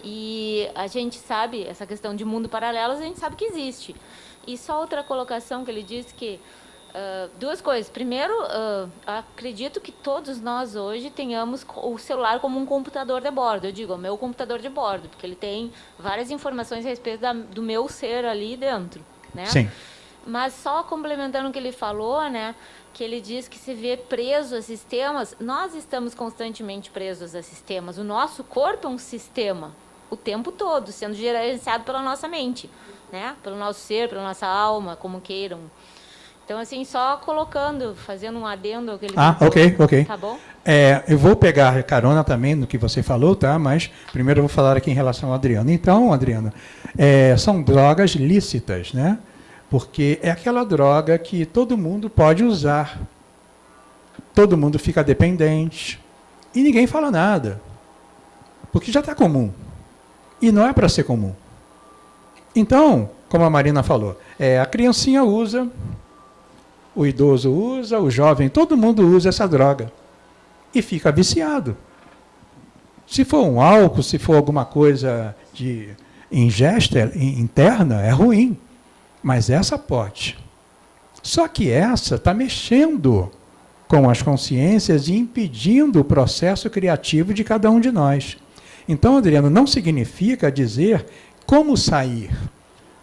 E a gente sabe, essa questão de mundo paralelo, a gente sabe que existe. E só outra colocação que ele disse que Uh, duas coisas. Primeiro, uh, acredito que todos nós hoje tenhamos o celular como um computador de bordo. Eu digo, o meu computador de bordo, porque ele tem várias informações a respeito da, do meu ser ali dentro, né? Sim. Mas só complementando o que ele falou, né? Que ele diz que se vê preso a sistemas. Nós estamos constantemente presos a sistemas. O nosso corpo é um sistema o tempo todo, sendo gerenciado pela nossa mente, né? Pelo nosso ser, pela nossa alma, como queiram. Então, assim, só colocando, fazendo um adendo ao que ele Ah, falou. ok, ok. Tá bom? É, eu vou pegar carona também no que você falou, tá? Mas primeiro eu vou falar aqui em relação ao Adriano. Então, Adriano, é, são drogas lícitas, né? Porque é aquela droga que todo mundo pode usar. Todo mundo fica dependente. E ninguém fala nada. Porque já está comum. E não é para ser comum. Então, como a Marina falou, é, a criancinha usa, o idoso usa, o jovem, todo mundo usa essa droga. E fica viciado. Se for um álcool, se for alguma coisa de ingesta interna, é ruim. Mas essa pode. Só que essa está mexendo com as consciências e impedindo o processo criativo de cada um de nós. Então, Adriano, não significa dizer como sair.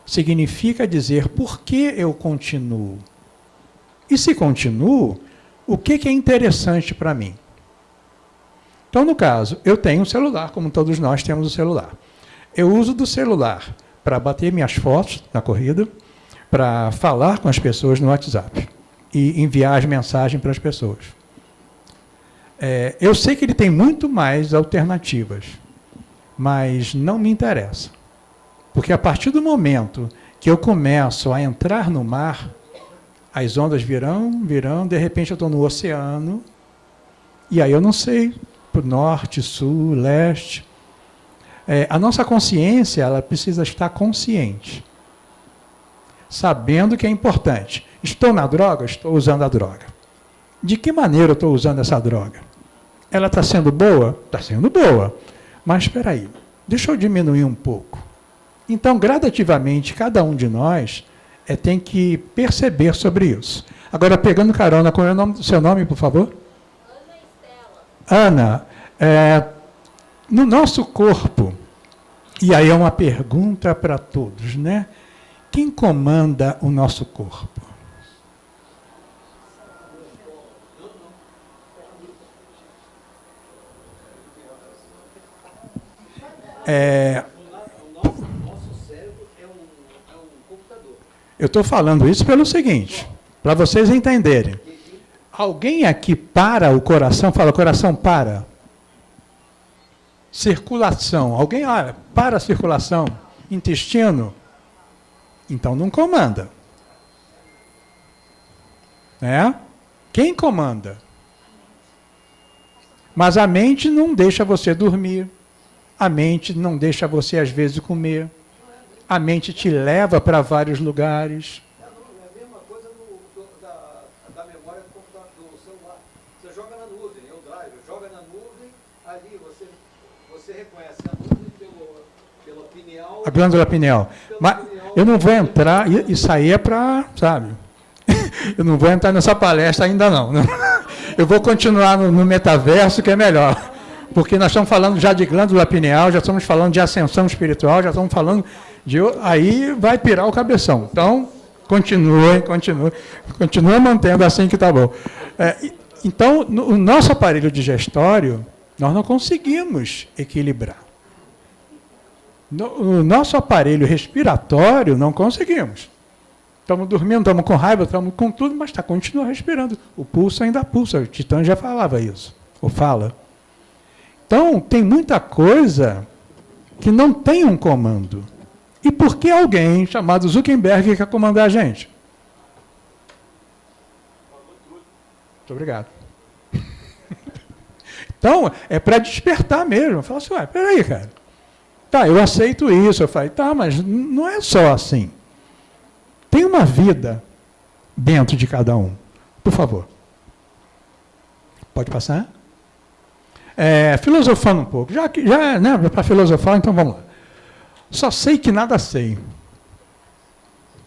Significa dizer por que eu continuo. E se continuo, o que, que é interessante para mim? Então, no caso, eu tenho um celular, como todos nós temos um celular. Eu uso do celular para bater minhas fotos na corrida, para falar com as pessoas no WhatsApp e enviar as mensagens para as pessoas. É, eu sei que ele tem muito mais alternativas, mas não me interessa. Porque a partir do momento que eu começo a entrar no mar, as ondas virão, virão, de repente eu estou no oceano, e aí eu não sei, para o norte, sul, leste. É, a nossa consciência ela precisa estar consciente, sabendo que é importante. Estou na droga? Estou usando a droga. De que maneira eu estou usando essa droga? Ela está sendo boa? Está sendo boa. Mas espera aí, deixa eu diminuir um pouco. Então, gradativamente, cada um de nós é, tem que perceber sobre isso. Agora, pegando carona, qual é o nome, seu nome, por favor? Ana Estela. Ana, é, no nosso corpo, e aí é uma pergunta para todos, né? Quem comanda o nosso corpo? É, eu estou falando isso pelo seguinte, para vocês entenderem. Alguém aqui para o coração, fala, coração para. Circulação. Alguém olha, para a circulação. Intestino. Então não comanda. É? Quem comanda? Mas a mente não deixa você dormir. A mente não deixa você, às vezes, comer. A mente te leva para vários lugares. A glândula pineal. Mas eu não vou entrar, isso aí é para, sabe? Eu não vou entrar nessa palestra ainda não. Eu vou continuar no metaverso, que é melhor porque nós estamos falando já de glândula pineal, já estamos falando de ascensão espiritual, já estamos falando de. Aí vai pirar o cabeção. Então, continue, continue, continue mantendo assim que está bom. É, então, no, o nosso aparelho digestório, nós não conseguimos equilibrar. No, o nosso aparelho respiratório, não conseguimos. Estamos dormindo, estamos com raiva, estamos com tudo, mas está continua respirando. O pulso ainda pulsa. O Titã já falava isso, ou fala. Então, tem muita coisa que não tem um comando. E por que alguém chamado Zuckerberg quer comandar a gente? Muito obrigado. Então, é para despertar mesmo. Fala assim, ué, peraí, cara. Tá, eu aceito isso. Eu falei, tá, mas não é só assim. Tem uma vida dentro de cada um. Por favor. Pode passar? É, filosofando um pouco. Já já, né, para filosofar, então vamos lá. Só sei que nada sei.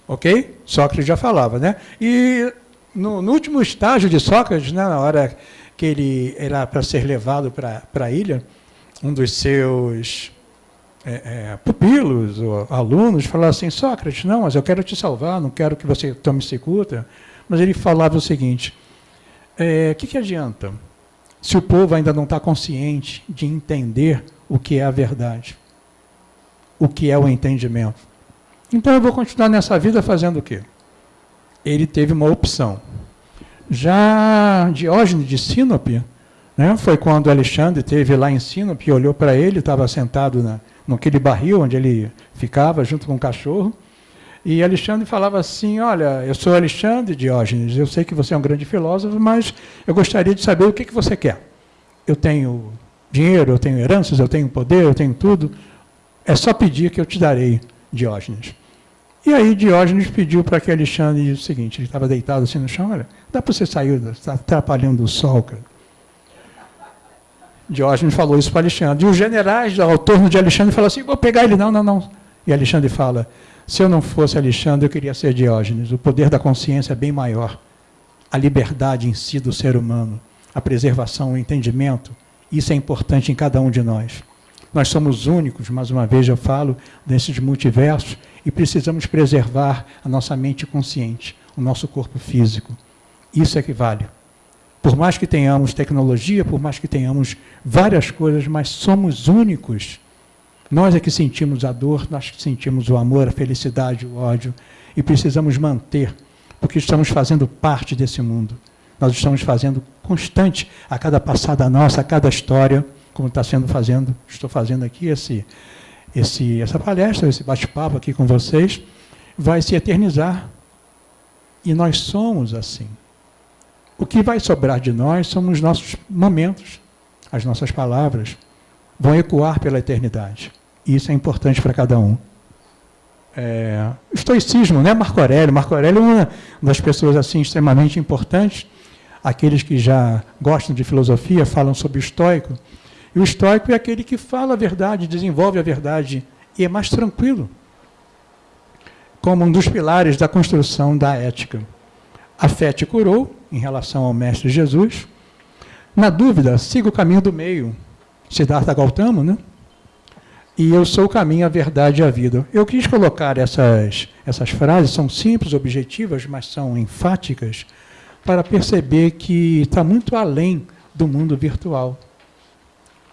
Ok? Sócrates já falava, né? E no, no último estágio de Sócrates, né, na hora que ele era para ser levado para a ilha, um dos seus é, é, pupilos ou alunos falou assim, Sócrates, não, mas eu quero te salvar, não quero que você tome cicuta. Mas ele falava o seguinte, o é, que, que adianta se o povo ainda não está consciente de entender o que é a verdade, o que é o entendimento? Então eu vou continuar nessa vida fazendo o quê? Ele teve uma opção. Já Diógenes de Sinope, né, foi quando Alexandre teve lá em Sinope olhou para ele, estava sentado na, naquele barril onde ele ficava junto com o cachorro. E Alexandre falava assim: Olha, eu sou Alexandre Diógenes, eu sei que você é um grande filósofo, mas eu gostaria de saber o que, que você quer. Eu tenho dinheiro, eu tenho heranças, eu tenho poder, eu tenho tudo. É só pedir que eu te darei, Diógenes. E aí Diógenes pediu para que Alexandre o seguinte: ele estava deitado assim no chão, olha, dá para você sair, está atrapalhando o sol, cara. Diógenes falou isso para Alexandre. E os generais ao torno de Alexandre falaram assim: vou pegar ele. Não, não, não. E Alexandre fala: se eu não fosse Alexandre, eu queria ser Diógenes. O poder da consciência é bem maior. A liberdade em si do ser humano, a preservação, o entendimento, isso é importante em cada um de nós. Nós somos únicos, mais uma vez eu falo, desses multiversos, e precisamos preservar a nossa mente consciente, o nosso corpo físico. Isso é que vale. Por mais que tenhamos tecnologia, por mais que tenhamos várias coisas, mas somos únicos. Nós é que sentimos a dor, nós que sentimos o amor, a felicidade, o ódio, e precisamos manter, porque estamos fazendo parte desse mundo. Nós estamos fazendo constante a cada passada nossa, a cada história, como está sendo fazendo, estou fazendo aqui esse, esse, essa palestra, esse bate-papo aqui com vocês, vai se eternizar. E nós somos assim. O que vai sobrar de nós são os nossos momentos, as nossas palavras vão ecoar pela eternidade. E isso é importante para cada um. É, estoicismo, né? Marco Aurélio. Marco Aurélio é uma das pessoas assim extremamente importantes. Aqueles que já gostam de filosofia falam sobre o estoico. O estoico é aquele que fala a verdade, desenvolve a verdade e é mais tranquilo, como um dos pilares da construção da ética. A fé te curou, em relação ao Mestre Jesus. Na dúvida, siga o caminho do meio. Siddhartha Gautama, né? E eu sou o caminho, a verdade e a vida. Eu quis colocar essas, essas frases, são simples, objetivas, mas são enfáticas, para perceber que está muito além do mundo virtual.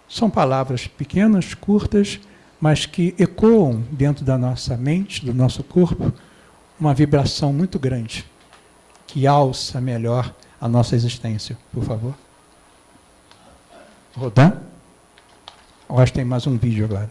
São palavras pequenas, curtas, mas que ecoam dentro da nossa mente, do nosso corpo, uma vibração muito grande que alça melhor a nossa existência, por favor. Rodan? Que tem mais um vídeo agora.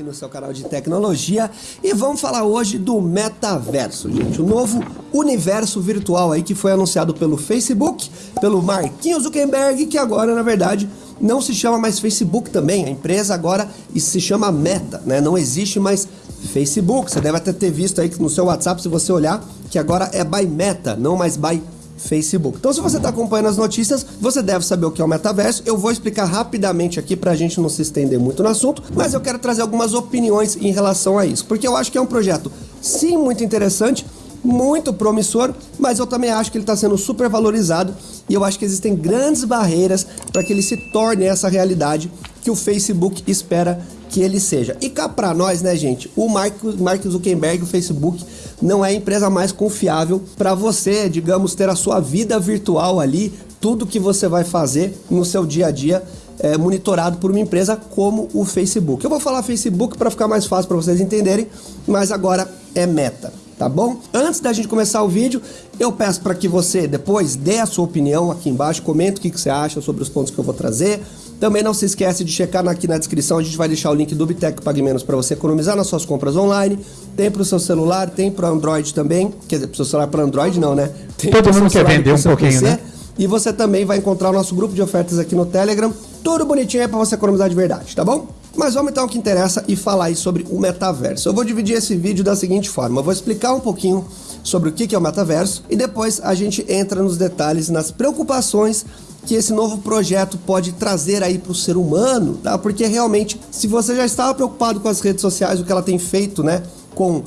aqui no seu canal de tecnologia e vamos falar hoje do metaverso, gente, o novo universo virtual aí que foi anunciado pelo Facebook, pelo Marquinhos Zuckerberg, que agora na verdade não se chama mais Facebook também, a empresa agora se chama Meta, né? Não existe mais Facebook. Você deve até ter visto aí no seu WhatsApp, se você olhar, que agora é by Meta, não mais by Facebook. Então, se você está acompanhando as notícias, você deve saber o que é o metaverso. Eu vou explicar rapidamente aqui para a gente não se estender muito no assunto, mas eu quero trazer algumas opiniões em relação a isso, porque eu acho que é um projeto, sim, muito interessante, muito promissor, mas eu também acho que ele está sendo super valorizado e eu acho que existem grandes barreiras para que ele se torne essa realidade que o Facebook espera que ele seja. E cá para nós, né, gente, o Mark, Mark Zuckerberg, o Facebook, não é a empresa mais confiável para você, digamos, ter a sua vida virtual ali, tudo que você vai fazer no seu dia a dia é, monitorado por uma empresa como o Facebook. Eu vou falar Facebook para ficar mais fácil para vocês entenderem, mas agora é Meta tá bom? Antes da gente começar o vídeo, eu peço para que você depois dê a sua opinião aqui embaixo, comenta o que, que você acha sobre os pontos que eu vou trazer. Também não se esquece de checar aqui na descrição, a gente vai deixar o link do Bitec Pague Menos para você economizar nas suas compras online. Tem para o seu celular, tem para Android também. Quer dizer, para o seu celular para Android não, né? Tem Todo mundo quer vender um pouquinho, PC, né? E você também vai encontrar o nosso grupo de ofertas aqui no Telegram. Tudo bonitinho aí para você economizar de verdade, tá bom? Mas vamos então ao que interessa e falar aí sobre o metaverso. Eu vou dividir esse vídeo da seguinte forma: eu vou explicar um pouquinho sobre o que é o metaverso e depois a gente entra nos detalhes, nas preocupações que esse novo projeto pode trazer aí para o ser humano, tá? Porque realmente, se você já estava preocupado com as redes sociais, o que ela tem feito, né? Com uh,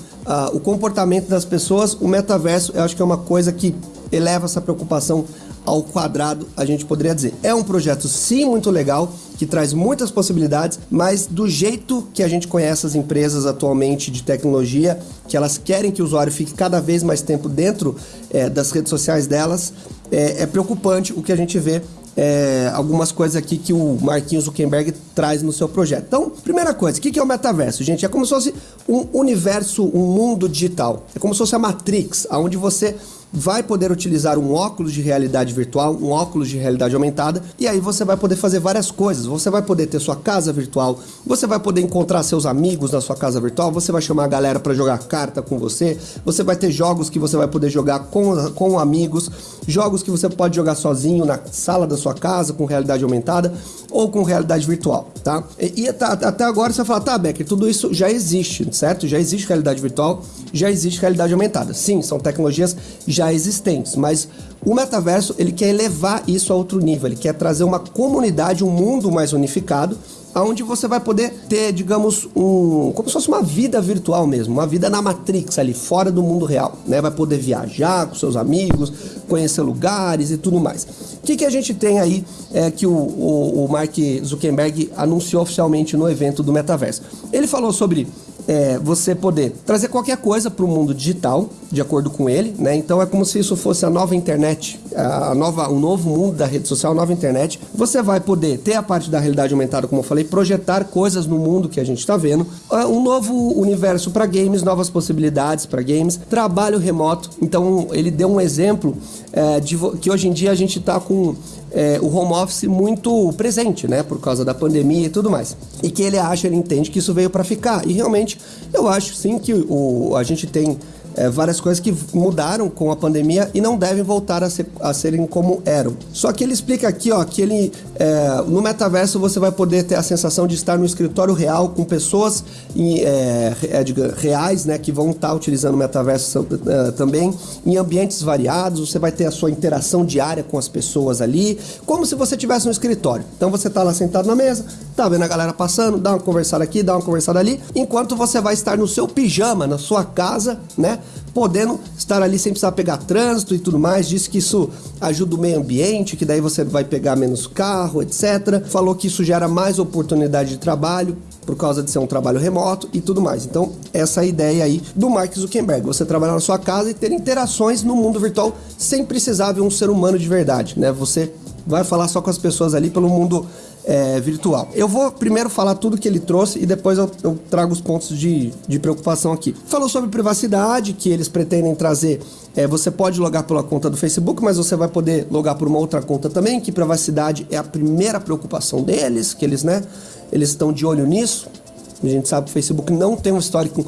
o comportamento das pessoas, o metaverso eu acho que é uma coisa que eleva essa preocupação ao quadrado, a gente poderia dizer. É um projeto sim muito legal, que traz muitas possibilidades, mas do jeito que a gente conhece as empresas atualmente de tecnologia, que elas querem que o usuário fique cada vez mais tempo dentro é, das redes sociais delas, é, é, preocupante o que a gente vê. É, algumas coisas aqui que o Marquinhos Zuckerberg traz no seu projeto. Então, primeira coisa, o que é o metaverso? Gente, é como se fosse um universo, um mundo digital. É como se fosse a Matrix, onde você vai poder utilizar um óculos de realidade virtual, um óculos de realidade aumentada, e aí você vai poder fazer várias coisas. Você vai poder ter sua casa virtual, você vai poder encontrar seus amigos na sua casa virtual, você vai chamar a galera para jogar carta com você, você vai ter jogos que você vai poder jogar com, com amigos, jogos que você pode jogar sozinho na sala da sua casa com realidade aumentada ou com realidade virtual, tá? E, e tá, até agora você fala, tá, Becker, tudo isso já existe, certo? Já existe realidade virtual, já existe realidade aumentada. Sim, são tecnologias já existentes, mas o metaverso ele quer elevar isso a outro nível, ele quer trazer uma comunidade, um mundo mais unificado, aonde você vai poder ter, digamos, um, como se fosse uma vida virtual mesmo, uma vida na Matrix ali, fora do mundo real, né? Vai poder viajar com seus amigos, conhecer lugares e tudo mais. O que, que a gente tem aí é, que o, o, o Mark Zuckerberg anunciou oficialmente no evento do metaverso? Ele falou sobre é, você poder trazer qualquer coisa para o mundo digital, de acordo com ele, né? Então é como se isso fosse a nova internet, a nova, o novo mundo da rede social, a nova internet. Você vai poder ter a parte da realidade aumentada, como eu falei, projetar coisas no mundo que a gente está vendo, ah, um novo universo para games, novas possibilidades para games, trabalho remoto. Então ele deu um exemplo é, de que hoje em dia a gente está com é, o home office muito presente, né? Por causa da pandemia e tudo mais. E que ele acha, ele entende que isso veio para ficar. E realmente, eu acho sim que o, a gente tem é, várias coisas que mudaram com a pandemia e não devem voltar a, ser, a serem como eram. Só que ele explica aqui, ó, que ele é, no metaverso você vai poder ter a sensação de estar no escritório real com pessoas em, é, é reais, né, que vão estar utilizando o metaverso é, também em ambientes variados. Você vai ter a sua interação diária com as pessoas ali, como se você tivesse no escritório. Então você está lá sentado na mesa, tá vendo a galera passando, dá uma conversada aqui, dá uma conversada ali, enquanto você vai estar no seu pijama, na sua casa, né? Podendo estar ali sem precisar pegar trânsito e tudo mais. Disse que isso ajuda o meio ambiente, que daí você vai pegar menos carro, etc. Falou que isso gera mais oportunidade de trabalho por causa de ser um trabalho remoto e tudo mais. Então, essa é a ideia aí do Mark Zuckerberg, você trabalhar na sua casa e ter interações no mundo virtual sem precisar ver um ser humano de verdade, né? Você vai falar só com as pessoas ali pelo mundo é, virtual. Eu vou primeiro falar tudo que ele trouxe e depois eu, eu trago os pontos de, de, preocupação aqui. Falou sobre privacidade, que eles pretendem trazer. É, você pode logar pela conta do Facebook, mas você vai poder logar por uma outra conta também, que privacidade é a primeira preocupação deles, que eles, né, eles estão de olho nisso. A gente sabe que o Facebook não tem um histórico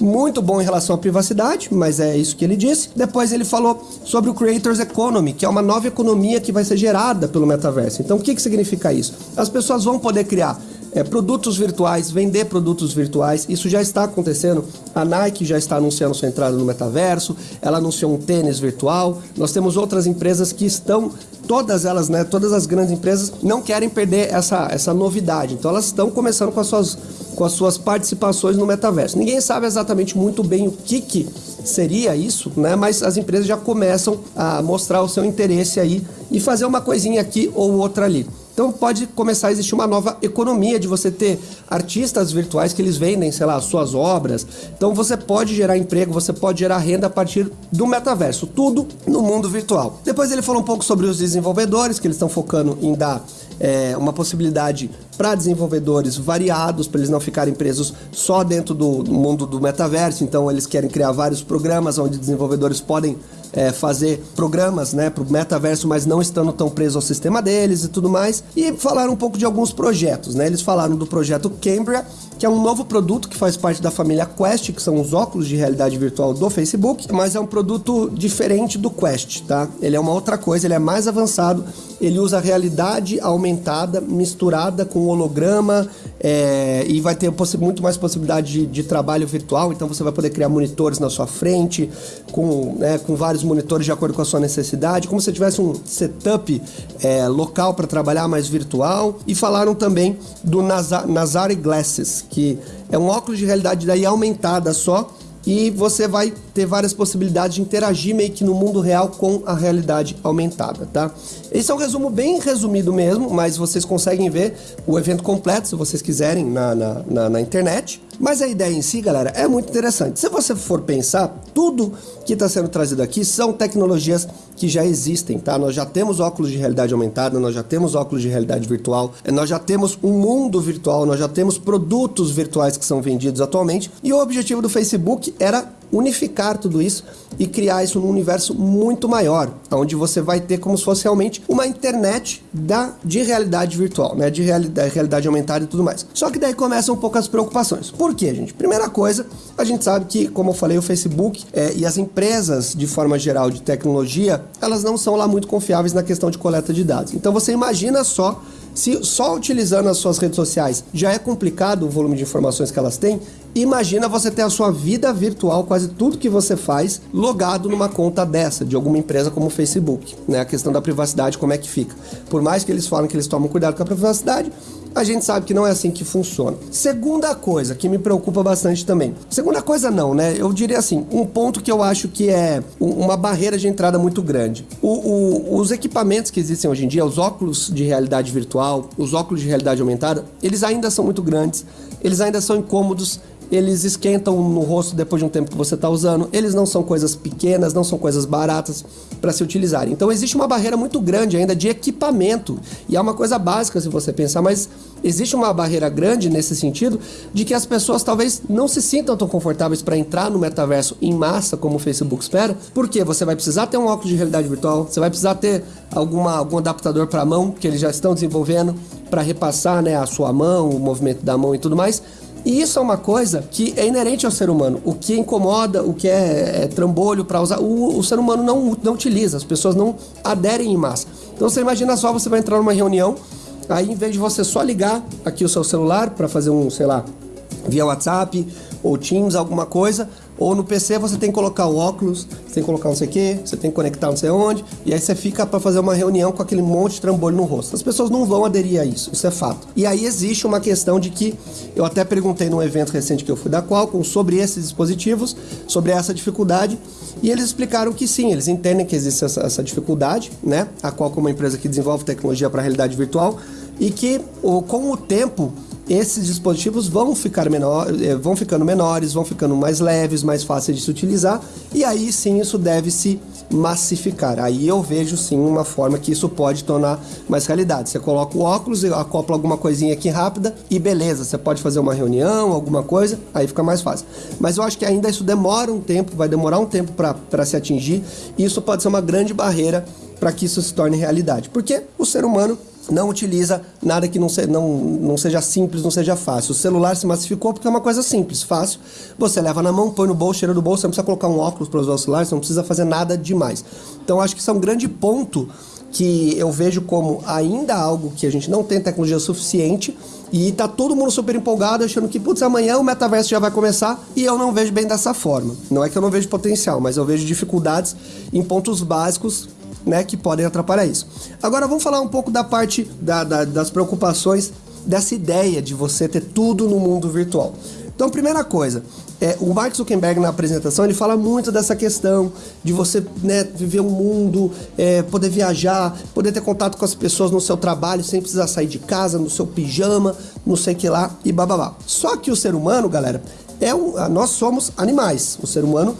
muito bom em relação à privacidade, mas é isso que ele disse. Depois ele falou sobre o Creators Economy, que é uma nova economia que vai ser gerada pelo metaverso. Então, o que, que significa isso? As pessoas vão poder criar é, produtos virtuais, vender produtos virtuais. Isso já está acontecendo. A Nike já está anunciando sua entrada no metaverso, ela anunciou um tênis virtual. Nós temos outras empresas que estão, todas elas, né, todas as grandes empresas não querem perder essa, essa novidade. Então elas estão começando com as suas com as suas participações no metaverso. Ninguém sabe exatamente muito bem o que, que seria isso, né? Mas as empresas já começam a mostrar o seu interesse aí e fazer uma coisinha aqui ou outra ali. Então pode começar a existir uma nova economia de você ter artistas virtuais que eles vendem, sei lá, suas obras. Então você pode gerar emprego, você pode gerar renda a partir do metaverso, tudo no mundo virtual. Depois ele falou um pouco sobre os desenvolvedores, que eles estão focando em dar é, uma possibilidade para desenvolvedores variados, para eles não ficarem presos só dentro do, do mundo do metaverso. Então, eles querem criar vários programas onde desenvolvedores podem é, fazer programas né, para o metaverso, mas não estando tão presos ao sistema deles e tudo mais. E falaram um pouco de alguns projetos. Né? Eles falaram do projeto Cambria, que é um novo produto que faz parte da família Quest, que são os óculos de realidade virtual do Facebook, mas é um produto diferente do Quest, tá? Ele é uma outra coisa, ele é mais avançado, ele usa realidade aumentada misturada com holograma é, e vai ter muito mais possibilidade de, de, trabalho virtual, então você vai poder criar monitores na sua frente, com, né, com vários monitores de acordo com a sua necessidade, como se tivesse um setup é, local para trabalhar mais virtual. E falaram também do Nazar, Nazari Glasses, que é um óculos de realidade daí aumentada só, e você vai ter várias possibilidades de interagir meio que no mundo real com a realidade aumentada, tá? Esse é um resumo bem resumido mesmo, mas vocês conseguem ver o evento completo se vocês quiserem na, na, na, na internet. Mas a ideia em si, galera, é muito interessante. Se você for pensar, tudo que está sendo trazido aqui são tecnologias que já existem, tá? Nós já temos óculos de realidade aumentada, nós já temos óculos de realidade virtual, nós já temos um mundo virtual, nós já temos produtos virtuais que são vendidos atualmente. E o objetivo do Facebook era unificar tudo isso e criar isso num universo muito maior, onde você vai ter como se fosse realmente uma internet da, de realidade virtual, né? De realidade, realidade aumentada e tudo mais. Só que daí começam um pouco as preocupações. Por quê, gente? Primeira coisa, a gente sabe que, como eu falei, o Facebook é, e as empresas, de forma geral, de tecnologia, elas não são lá muito confiáveis na questão de coleta de dados. Então você imagina só se só utilizando as suas redes sociais já é complicado o volume de informações que elas têm, imagina você ter a sua vida virtual, quase tudo que você faz, logado numa conta dessa, de alguma empresa como o Facebook. Né? A questão da privacidade, como é que fica. Por mais que eles falem que eles tomam cuidado com a privacidade, a gente sabe que não é assim que funciona. Segunda coisa que me preocupa bastante também. Segunda coisa não, né? Eu diria assim, um ponto que eu acho que é uma barreira de entrada muito grande. O, o, os equipamentos que existem hoje em dia, os óculos de realidade virtual, os óculos de realidade aumentada, eles ainda são muito grandes, eles ainda são incômodos, eles esquentam no rosto depois de um tempo que você está usando, eles não são coisas pequenas, não são coisas baratas para se utilizarem. Então existe uma barreira muito grande ainda de equipamento, e é uma coisa básica se você pensar, mas existe uma barreira grande nesse sentido de que as pessoas talvez não se sintam tão confortáveis para entrar no metaverso em massa como o Facebook espera, porque você vai precisar ter um óculos de realidade virtual, você vai precisar ter alguma, algum adaptador para a mão que eles já estão desenvolvendo para repassar né, a sua mão, o movimento da mão e tudo mais. E isso é uma coisa que é inerente ao ser humano. O que incomoda, o que é, é trambolho para usar, o, o, ser humano não, não utiliza, as pessoas não aderem em massa. Então você imagina só, você vai entrar numa reunião, aí em vez de você só ligar aqui o seu celular para fazer um, sei lá, via WhatsApp ou Teams, alguma coisa, ou no PC você tem que colocar o óculos, você tem que colocar não sei o que, você tem que conectar não sei onde, e aí você fica para fazer uma reunião com aquele monte de trambolho no rosto. As pessoas não vão aderir a isso, isso é fato. E aí existe uma questão de que eu até perguntei num evento recente que eu fui da Qualcomm sobre esses dispositivos, sobre essa dificuldade, e eles explicaram que sim, eles entendem que existe essa, essa dificuldade, né? A Qualcomm é uma empresa que desenvolve tecnologia para realidade virtual e que com o tempo esses dispositivos vão ficar menor, eh, vão ficando menores, vão ficando mais leves, mais fáceis de se utilizar, e aí sim isso deve se massificar. Aí eu vejo sim uma forma que isso pode tornar mais realidade. Você coloca o óculos, acopla alguma coisinha aqui rápida e beleza, você pode fazer uma reunião, alguma coisa, aí fica mais fácil. Mas eu acho que ainda isso demora um tempo, vai demorar um tempo para se atingir, e isso pode ser uma grande barreira para que isso se torne realidade. Porque o ser humano não utiliza nada que não, se, não, não seja simples, não seja fácil. O celular se massificou porque é uma coisa simples, fácil. Você leva na mão, põe no bolso, cheira do bolso, você não precisa colocar um óculos para usar o celular, você não precisa fazer nada demais. Então acho que isso é um grande ponto que eu vejo como ainda algo que a gente não tem tecnologia suficiente e tá todo mundo super empolgado achando que, putz, amanhã o metaverso já vai começar e eu não vejo bem dessa forma. Não é que eu não vejo potencial, mas eu vejo dificuldades em pontos básicos né, que podem atrapalhar isso. Agora vamos falar um pouco da parte da, da, das preocupações dessa ideia de você ter tudo no mundo virtual. Então, primeira coisa, é, o Mark Zuckerberg na apresentação ele fala muito dessa questão de você né, viver um mundo, é, poder viajar, poder ter contato com as pessoas no seu trabalho sem precisar sair de casa, no seu pijama, não sei que lá e bababá. Só que o ser humano, galera, é um, nós somos animais. O ser humano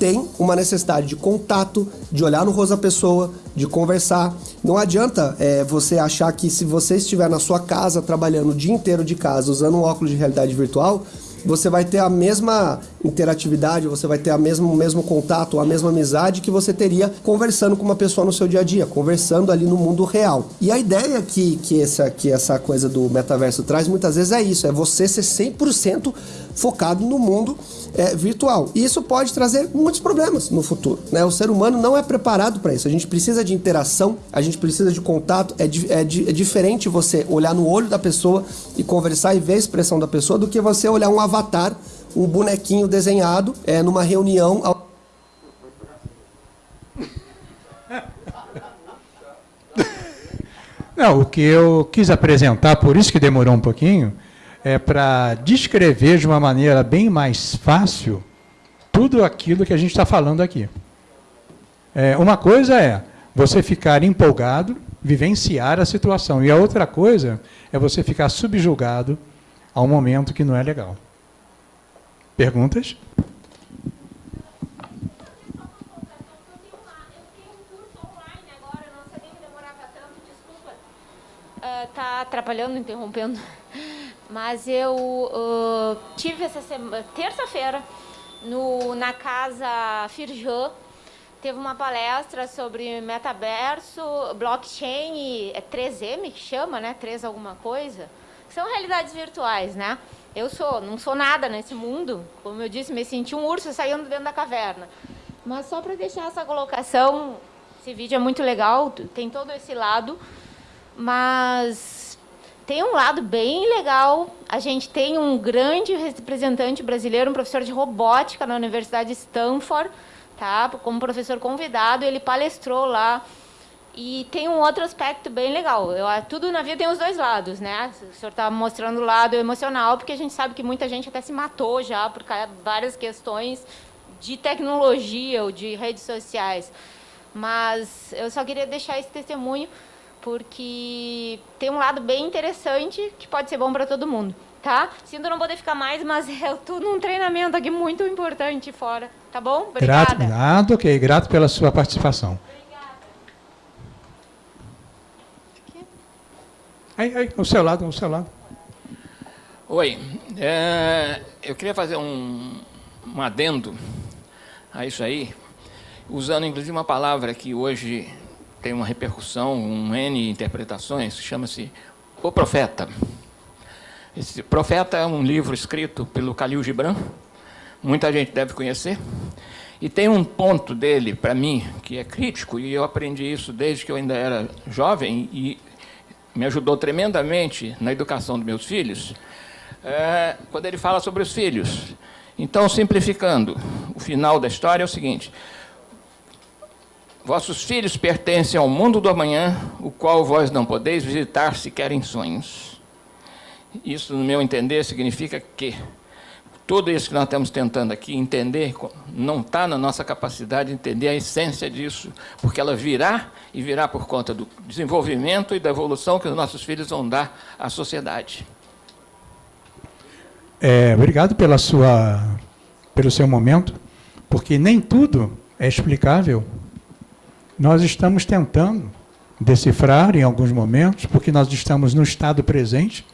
tem uma necessidade de contato, de olhar no rosto da pessoa, de conversar. Não adianta é, você achar que se você estiver na sua casa trabalhando o dia inteiro de casa usando um óculos de realidade virtual, você vai ter a mesma interatividade, você vai ter a mesmo, o mesmo contato, a mesma amizade que você teria conversando com uma pessoa no seu dia a dia, conversando ali no mundo real. E a ideia que, que, essa, que essa coisa do metaverso traz muitas vezes é isso, é você ser 100% focado no mundo é, virtual. E isso pode trazer muitos problemas no futuro. Né? O ser humano não é preparado para isso. A gente precisa de interação, a gente precisa de contato. É, di é, di é, diferente você olhar no olho da pessoa e conversar e ver a expressão da pessoa do que você olhar um avatar, um bonequinho desenhado é, numa reunião. Não, o que eu quis apresentar, por isso que demorou um pouquinho, é para descrever de uma maneira bem mais fácil tudo aquilo que a gente está falando aqui. É, uma coisa é você ficar empolgado, vivenciar a situação, e a outra coisa é você ficar subjugado a um momento que não é legal. Perguntas? Está atrapalhando, interrompendo. Mas eu uh, tive essa terça-feira, na casa Firjan, teve uma palestra sobre metaverso, blockchain, é 3M que chama, né? 3 alguma coisa. São realidades virtuais, né? Eu sou, não sou nada nesse mundo. Como eu disse, me senti um urso saindo dentro da caverna. Mas só para deixar essa colocação, esse vídeo é muito legal, tem todo esse lado, mas tem um lado bem legal. A gente tem um grande representante brasileiro, um professor de robótica na Universidade de Stanford, tá? como professor convidado, ele palestrou lá. E tem um outro aspecto bem legal. Eu, tudo na vida tem os dois lados, né? O senhor está mostrando o lado emocional, porque a gente sabe que muita gente até se matou já por várias questões de tecnologia ou de redes sociais. Mas eu só queria deixar esse testemunho porque tem um lado bem interessante que pode ser bom para todo mundo, tá? Sinto não poder ficar mais, mas eu estou num treinamento aqui muito importante fora, tá bom? Obrigada. Grato, grato, ok. Grato pela sua participação. Aí, aí, ao seu lado, ao seu lado. Oi, é, eu queria fazer um, um adendo a isso aí, usando inclusive uma palavra que hoje tem uma repercussão, um N interpretações, chama-se O Profeta. Esse Profeta é um livro escrito pelo Khalil Gibran, muita gente deve conhecer, e tem um ponto dele, para mim, que é crítico, e eu aprendi isso desde que eu ainda era jovem, e me ajudou tremendamente na educação dos meus filhos, é, quando ele fala sobre os filhos. Então, simplificando, o final da história é o seguinte, Vossos filhos pertencem ao mundo do amanhã, o qual vós não podeis visitar sequer em sonhos. Isso, no meu entender, significa que tudo isso que nós estamos tentando aqui entender não está na nossa capacidade de entender a essência disso, porque ela virá e virá por conta do desenvolvimento e da evolução que os nossos filhos vão dar à sociedade. É, obrigado pela sua, pelo seu momento, porque nem tudo é explicável nós estamos tentando decifrar em alguns momentos, porque nós estamos no estado presente,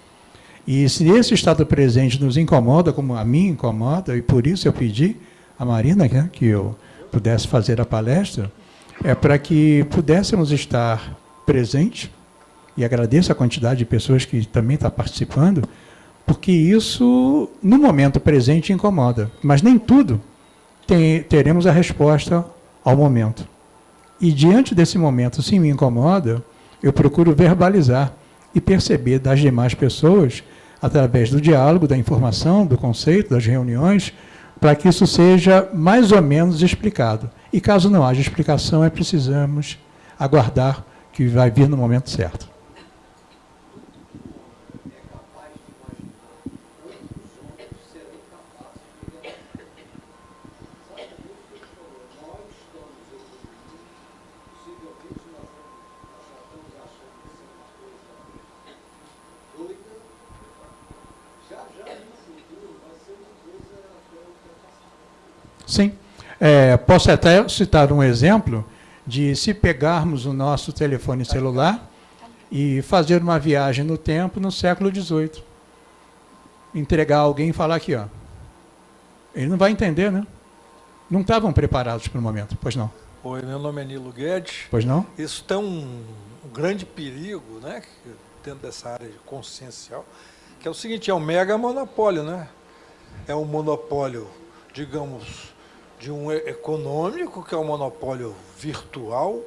e se esse estado presente nos incomoda, como a mim incomoda, e por isso eu pedi a Marina né, que eu pudesse fazer a palestra, é para que pudéssemos estar presente, e agradeço a quantidade de pessoas que também estão participando, porque isso, no momento presente, incomoda. Mas nem tudo tem, teremos a resposta ao momento. E diante desse momento, se me incomoda, eu procuro verbalizar e perceber das demais pessoas, através do diálogo, da informação, do conceito, das reuniões, para que isso seja mais ou menos explicado. E caso não haja explicação, é precisamos aguardar que vai vir no momento certo. Sim. É, posso até citar um exemplo de se pegarmos o nosso telefone celular e fazer uma viagem no tempo no século XVIII. Entregar alguém e falar aqui, ó. Ele não vai entender, né? Não estavam preparados para o momento, pois não. Oi, meu nome é Nilo Guedes. Pois não? Isso tem um, um grande perigo, né, dentro dessa área consciencial, que é o seguinte, é um mega monopólio, né? É um monopólio, digamos, de um econômico, que é um monopólio virtual,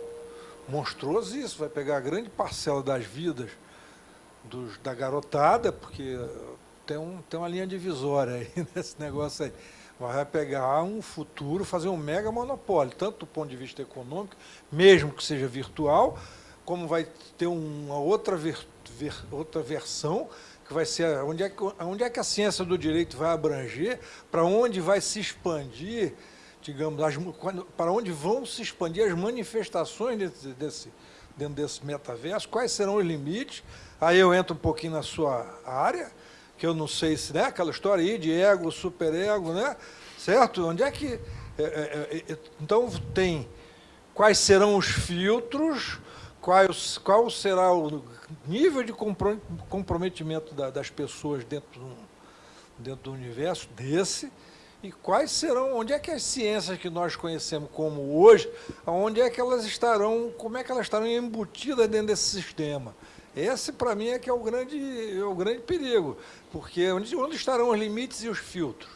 monstruoso, isso vai pegar a grande parcela das vidas dos, da garotada, porque tem, um, tem uma linha divisória aí nesse negócio aí. Vai pegar um futuro, fazer um mega monopólio, tanto do ponto de vista econômico, mesmo que seja virtual, como vai ter uma outra, ver, ver, outra versão, que vai ser onde é que, onde é que a ciência do direito vai abranger, para onde vai se expandir digamos, as, para onde vão se expandir as manifestações desse, desse, dentro desse metaverso, quais serão os limites. Aí eu entro um pouquinho na sua área, que eu não sei se, né, aquela história aí de ego, superego, né? Certo? Onde é que. É, é, é, então, tem quais serão os filtros, quais, qual será o nível de comprometimento das pessoas dentro do, dentro do universo desse, e quais serão, onde é que as ciências que nós conhecemos como hoje, onde é que elas estarão, como é que elas estarão embutidas dentro desse sistema? Esse, para mim, é que é o grande, é o grande perigo, porque onde, onde estarão os limites e os filtros?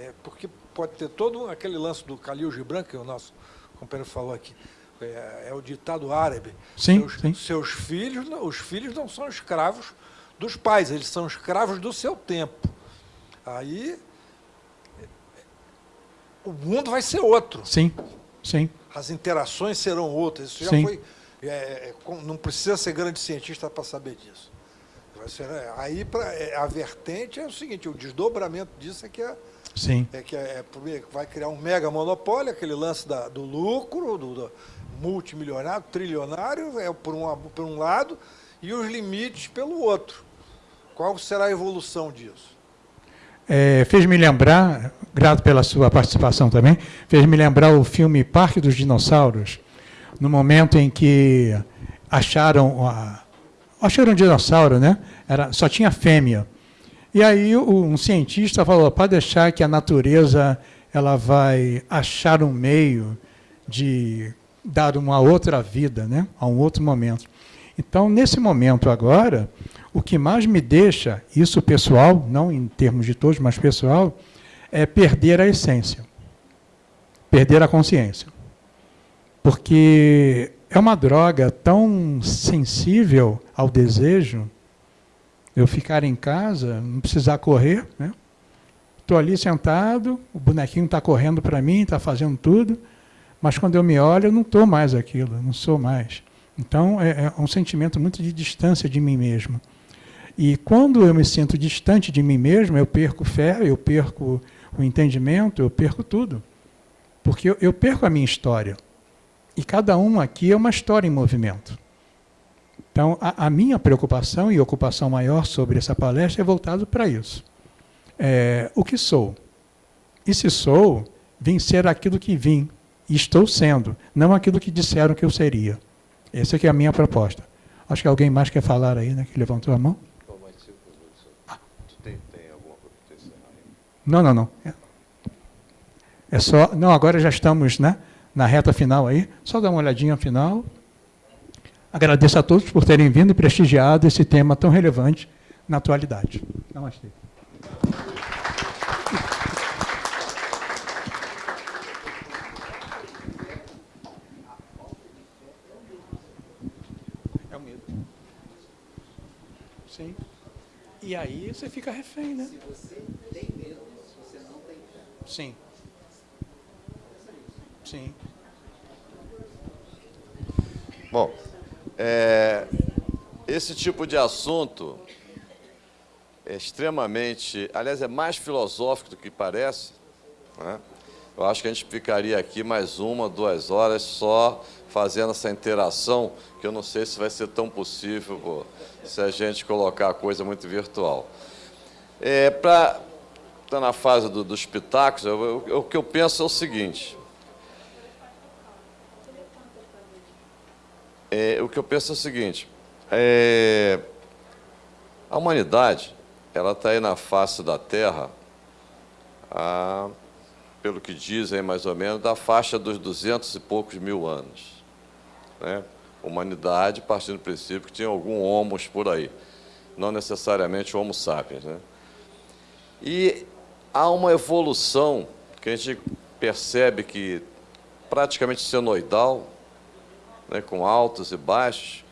É, porque pode ter todo aquele lance do Khalil Gibran, que o nosso companheiro falou aqui, é, é o ditado árabe. Sim, seus, sim. seus filhos, os filhos não são escravos dos pais, eles são escravos do seu tempo. Aí o mundo vai ser outro. Sim, sim. As interações serão outras. Isso já sim. foi. É, é não precisa ser grande cientista para saber disso. Ser, é, aí pra, é, a vertente é o seguinte: o desdobramento disso é que é. Sim. É que é, vai criar um mega monopólio, aquele lance da, do lucro, do, do multimilionário, trilionário, é por um, por um lado, e os limites pelo outro. Qual será a evolução disso? É, fez me lembrar, grato pela sua participação também, fez me lembrar o filme Parque dos Dinossauros, no momento em que acharam, acharam um dinossauro, né? Era, só tinha fêmea. E aí um cientista falou, pode deixar que a natureza ela vai achar um meio de dar uma outra vida, né? a um outro momento. Então, nesse momento agora, o que mais me deixa, isso pessoal, não em termos de todos, mas pessoal, é perder a essência, perder a consciência. Porque é uma droga tão sensível ao desejo, eu ficar em casa, não precisar correr, né? Estou ali sentado, o bonequinho está correndo para mim, está fazendo tudo, mas quando eu me olho, eu não estou mais aquilo, não sou mais. Então, é, é um sentimento muito de distância de mim mesmo. E quando eu me sinto distante de mim mesmo, eu perco fé, eu perco o entendimento, eu perco tudo. Porque eu, eu perco a minha história. E cada um aqui é uma história em movimento. Então, a, a minha preocupação e ocupação maior sobre essa palestra é voltado para isso. É, o que sou? E se sou, vim ser aquilo que vim, e estou sendo, não aquilo que disseram que eu seria. Essa é a minha proposta. Acho que alguém mais quer falar aí, né, que levantou a mão? Não, não, não. É só. Não, agora já estamos né, na reta final aí. Só dar uma olhadinha final. Agradeço a todos por terem vindo e prestigiado esse tema tão relevante na atualidade. Namastê. É o medo. Sim. E aí você fica refém, né? Se você tem medo, você não tem fé. Sim. Sim. Bom, é, esse tipo de assunto é extremamente, aliás, é mais filosófico do que parece. Né? Eu acho que a gente ficaria aqui mais uma, duas horas só fazendo essa interação, que eu não sei se vai ser tão possível se a gente colocar a coisa muito virtual. É, Para está na fase do, dos pitacos, eu, eu, o que eu penso é o seguinte. É, o que eu penso é o seguinte. É, a humanidade, ela está aí na face da Terra, a, pelo que dizem mais ou menos, da faixa dos duzentos e poucos mil anos. Né? Humanidade partindo do princípio que tinha algum homos por aí, não necessariamente homo sapiens. Né? E há uma evolução que a gente percebe que praticamente senoidal, né, com altos e baixos,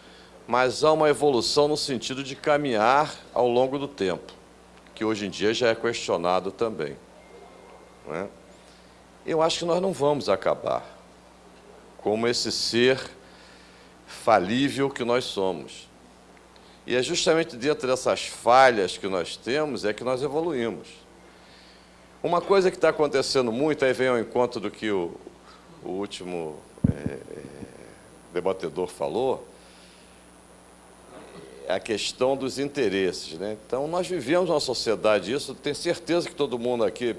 mas há uma evolução no sentido de caminhar ao longo do tempo, que hoje em dia já é questionado também. Né? Eu acho que nós não vamos acabar como esse ser falível que nós somos. E é justamente dentro dessas falhas que nós temos é que nós evoluímos. Uma coisa que está acontecendo muito, aí vem ao encontro do que o, o último é, é debatedor falou, é a questão dos interesses. Né? Então, nós vivemos numa sociedade isso, tenho certeza que todo mundo aqui,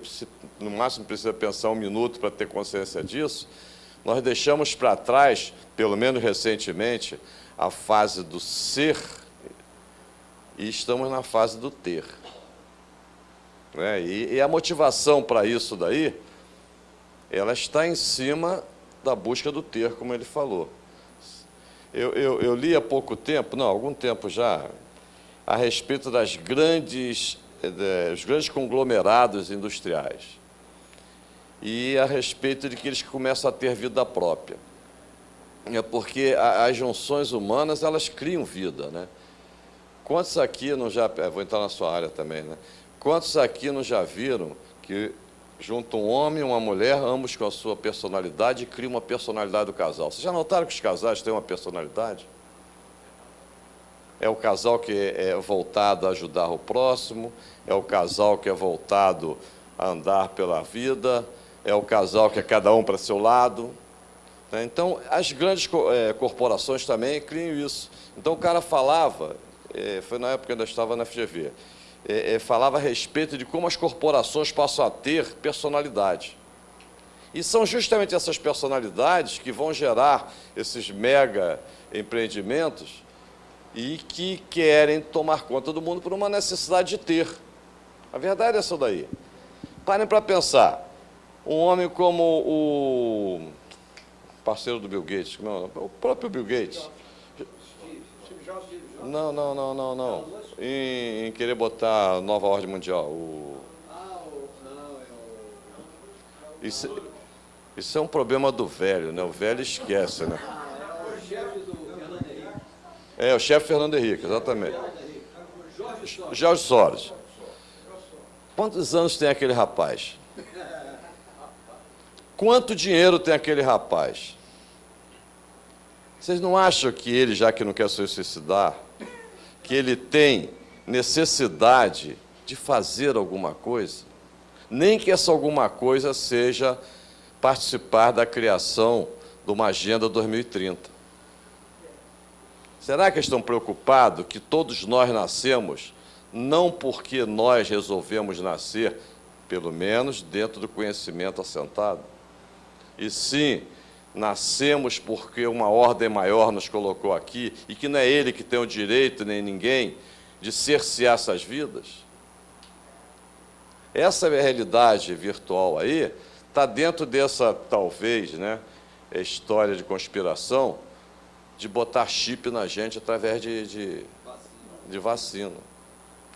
no máximo, precisa pensar um minuto para ter consciência disso. Nós deixamos para trás, pelo menos recentemente, a fase do ser e estamos na fase do ter. Né? E, e a motivação para isso daí, ela está em cima da busca do ter, como ele falou. Eu, eu, eu, li há pouco tempo, não, algum tempo já, a respeito das grandes, eh, dos grandes conglomerados industriais e a respeito de que eles começam a ter vida própria. É porque as junções humanas, elas criam vida, né? Quantos aqui não já... Eh, vou entrar na sua área também, né? Quantos aqui não já viram que junta um homem e uma mulher, ambos com a sua personalidade, cria uma personalidade do casal. Vocês já notaram que os casais têm uma personalidade? É o casal que é voltado a ajudar o próximo, é o casal que é voltado a andar pela vida, é o casal que é cada um para seu lado. Né? Então, as grandes é, corporações também criam isso. Então, o cara falava, é, foi na época que ainda estava na FGV, é, é, falava a respeito de como as corporações passam a ter personalidade. E são justamente essas personalidades que vão gerar esses mega empreendimentos e que querem tomar conta do mundo por uma necessidade de ter. A verdade é essa daí. Parem para pensar. Um homem como o parceiro do Bill Gates, não, o próprio Bill Gates. Não, não, não, não, não. Em, em querer botar nova ordem mundial. O... Isso, isso é um problema do velho, né? O velho esquece, né? É, o chefe Fernando Henrique, exatamente. Jorge Soros. Quantos anos tem aquele rapaz? Quanto dinheiro tem aquele rapaz? Vocês não acham que ele, já que não quer se suicidar, que ele tem necessidade de fazer alguma coisa, nem que essa alguma coisa seja participar da criação de uma Agenda 2030. Será que estão preocupados que todos nós nascemos não porque nós resolvemos nascer, pelo menos dentro do conhecimento assentado, e sim nascemos porque uma ordem maior nos colocou aqui e que não é ele que tem o direito, nem ninguém, de cercear essas vidas? Essa realidade virtual aí está dentro dessa, talvez, né, história de conspiração de botar chip na gente através de, de, de vacina.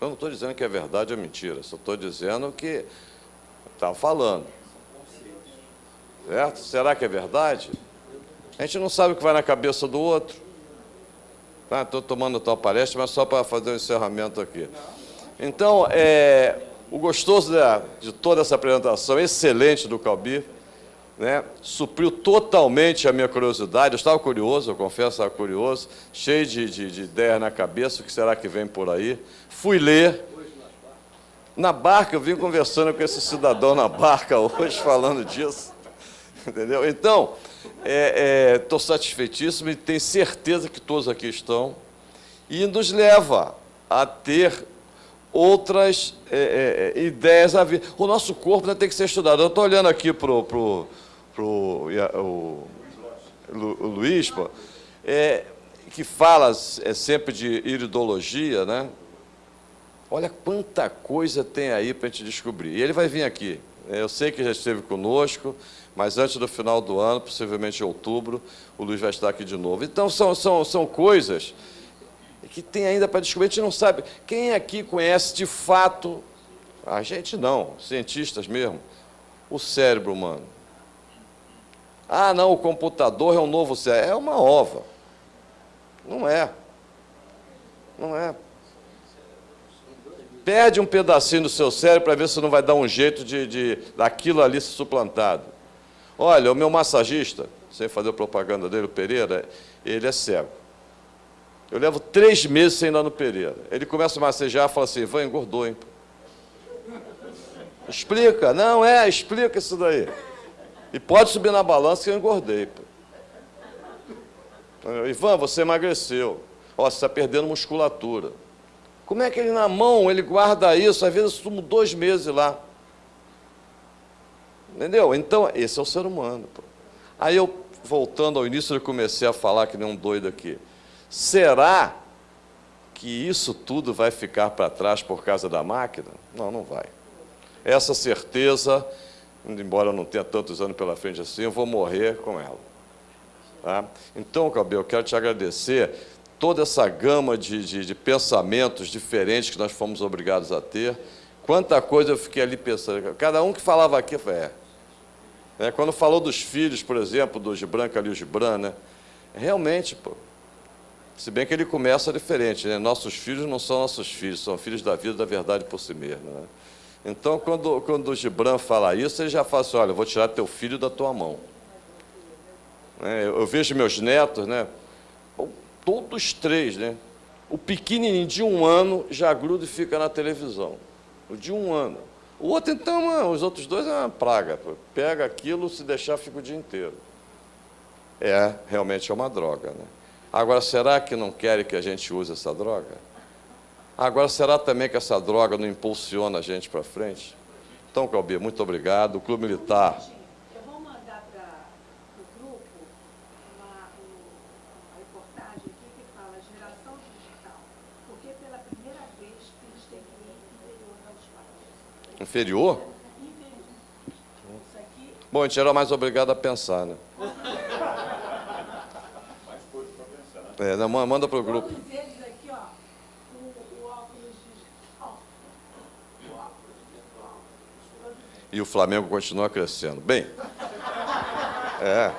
Eu não estou dizendo que é verdade ou mentira, só estou dizendo que está falando. Certo? Será que é verdade? A gente não sabe o que vai na cabeça do outro. Estou tá? tomando a tua palestra, mas só para fazer o um encerramento aqui. Então, é, o gostoso de, de toda essa apresentação excelente do Calbi, né, supriu totalmente a minha curiosidade. Eu estava curioso, eu confesso, estava curioso, cheio de, de, de ideias na cabeça, o que será que vem por aí. Fui ler. Na barca, eu vim conversando com esse cidadão na barca hoje, falando disso. Entendeu? Então, estou é, é, satisfeitíssimo e tenho certeza que todos aqui estão. E nos leva a ter outras é, é, ideias a vir. O nosso corpo né, tem que ser estudado. Eu estou olhando aqui para pro, pro, o, Luiz, pô, é, que fala é, sempre de iridologia, né? Olha quanta coisa tem aí para a gente descobrir. E ele vai vir aqui. Eu sei que já esteve conosco, mas antes do final do ano, possivelmente em outubro, o Luiz vai estar aqui de novo. Então, são, são, são coisas que tem ainda para descobrir. A gente não sabe. Quem aqui conhece de fato, a gente não, cientistas mesmo, o cérebro humano? Ah, não, o computador é um novo cérebro. É uma ova. Não é. Não é. Perde um pedacinho do seu cérebro para ver se não vai dar um jeito de, de daquilo ali ser suplantado. Olha, o meu massagista, sem fazer propaganda dele, o Pereira, ele é cego. Eu levo três meses sem ir lá no Pereira. Ele começa a massagear e fala assim, vai, engordou, hein? Explica. Não, é, explica isso daí. E pode subir na balança que eu engordei. Pô. Ivan, você emagreceu. Ó, você está perdendo musculatura. Como é que ele na mão, ele guarda isso? Às vezes eu sumo dois meses lá. Entendeu? Então, esse é o ser humano. Pô. Aí eu, voltando ao início, eu comecei a falar que nem um doido aqui. Será que isso tudo vai ficar para trás por causa da máquina? Não, não vai. Essa certeza, embora eu não tenha tantos anos pela frente assim, eu vou morrer com ela. Tá? Então, Cabelo, eu quero te agradecer toda essa gama de, de, de, pensamentos diferentes que nós fomos obrigados a ter. Quanta coisa eu fiquei ali pensando. Cada um que falava aqui, foi, é. É. Quando falou dos filhos, por exemplo, do Gibran, Calil Gibran, né? realmente, pô, se bem que ele começa diferente, né? Nossos filhos não são nossos filhos, são filhos da vida da verdade por si mesmo. Né? Então, quando, quando o Gibran fala isso, ele já fala assim, olha, vou tirar teu filho da tua mão. É, eu vejo meus netos, né? Todos três, né? O pequenininho de um ano já gruda e fica na televisão. O de um ano. O outro, então, os outros dois é uma praga. Pega aquilo, se deixar, fica o dia inteiro. É, realmente é uma droga, né? Agora, será que não querem que a gente use essa droga? Agora, será também que essa droga não impulsiona a gente para frente? Então, Calbi, muito obrigado. O Clube Militar. Eu vou mandar para o grupo uma, uma reportagem aqui que fala geração digital. Porque pela primeira vez eles têm que ir inferior aos pais. Inferior? Bom, a gente era mais obrigado a pensar, né? É, não, manda para o grupo. E o Flamengo continua crescendo. Bem, é.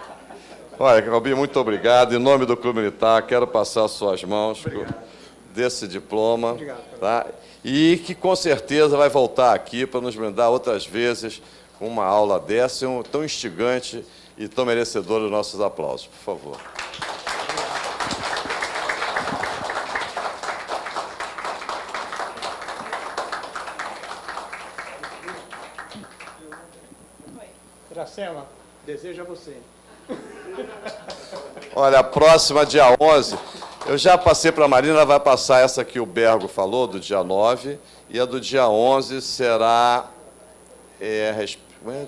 Olha, Calbi, muito obrigado. Em nome do Clube Militar, quero passar as suas mãos obrigado. desse diploma. Obrigado, tá? E que com certeza vai voltar aqui para nos brindar outras vezes com uma aula dessa, tão instigante e tão merecedora dos nossos aplausos. Por favor. Iracema, desejo a você. Olha, a próxima, dia 11, eu já passei para a Marina, ela vai passar essa que o Bergo falou, do dia 9, e a do dia 11 será é, é,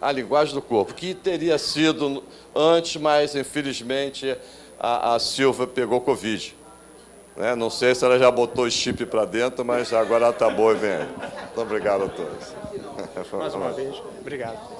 a linguagem do corpo, que teria sido antes, mas, infelizmente, a, a Silva pegou Covid. Né? Não sei se ela já botou o chip para dentro, mas agora está boa e vem. Muito obrigado a todos. Mais uma vez, obrigado.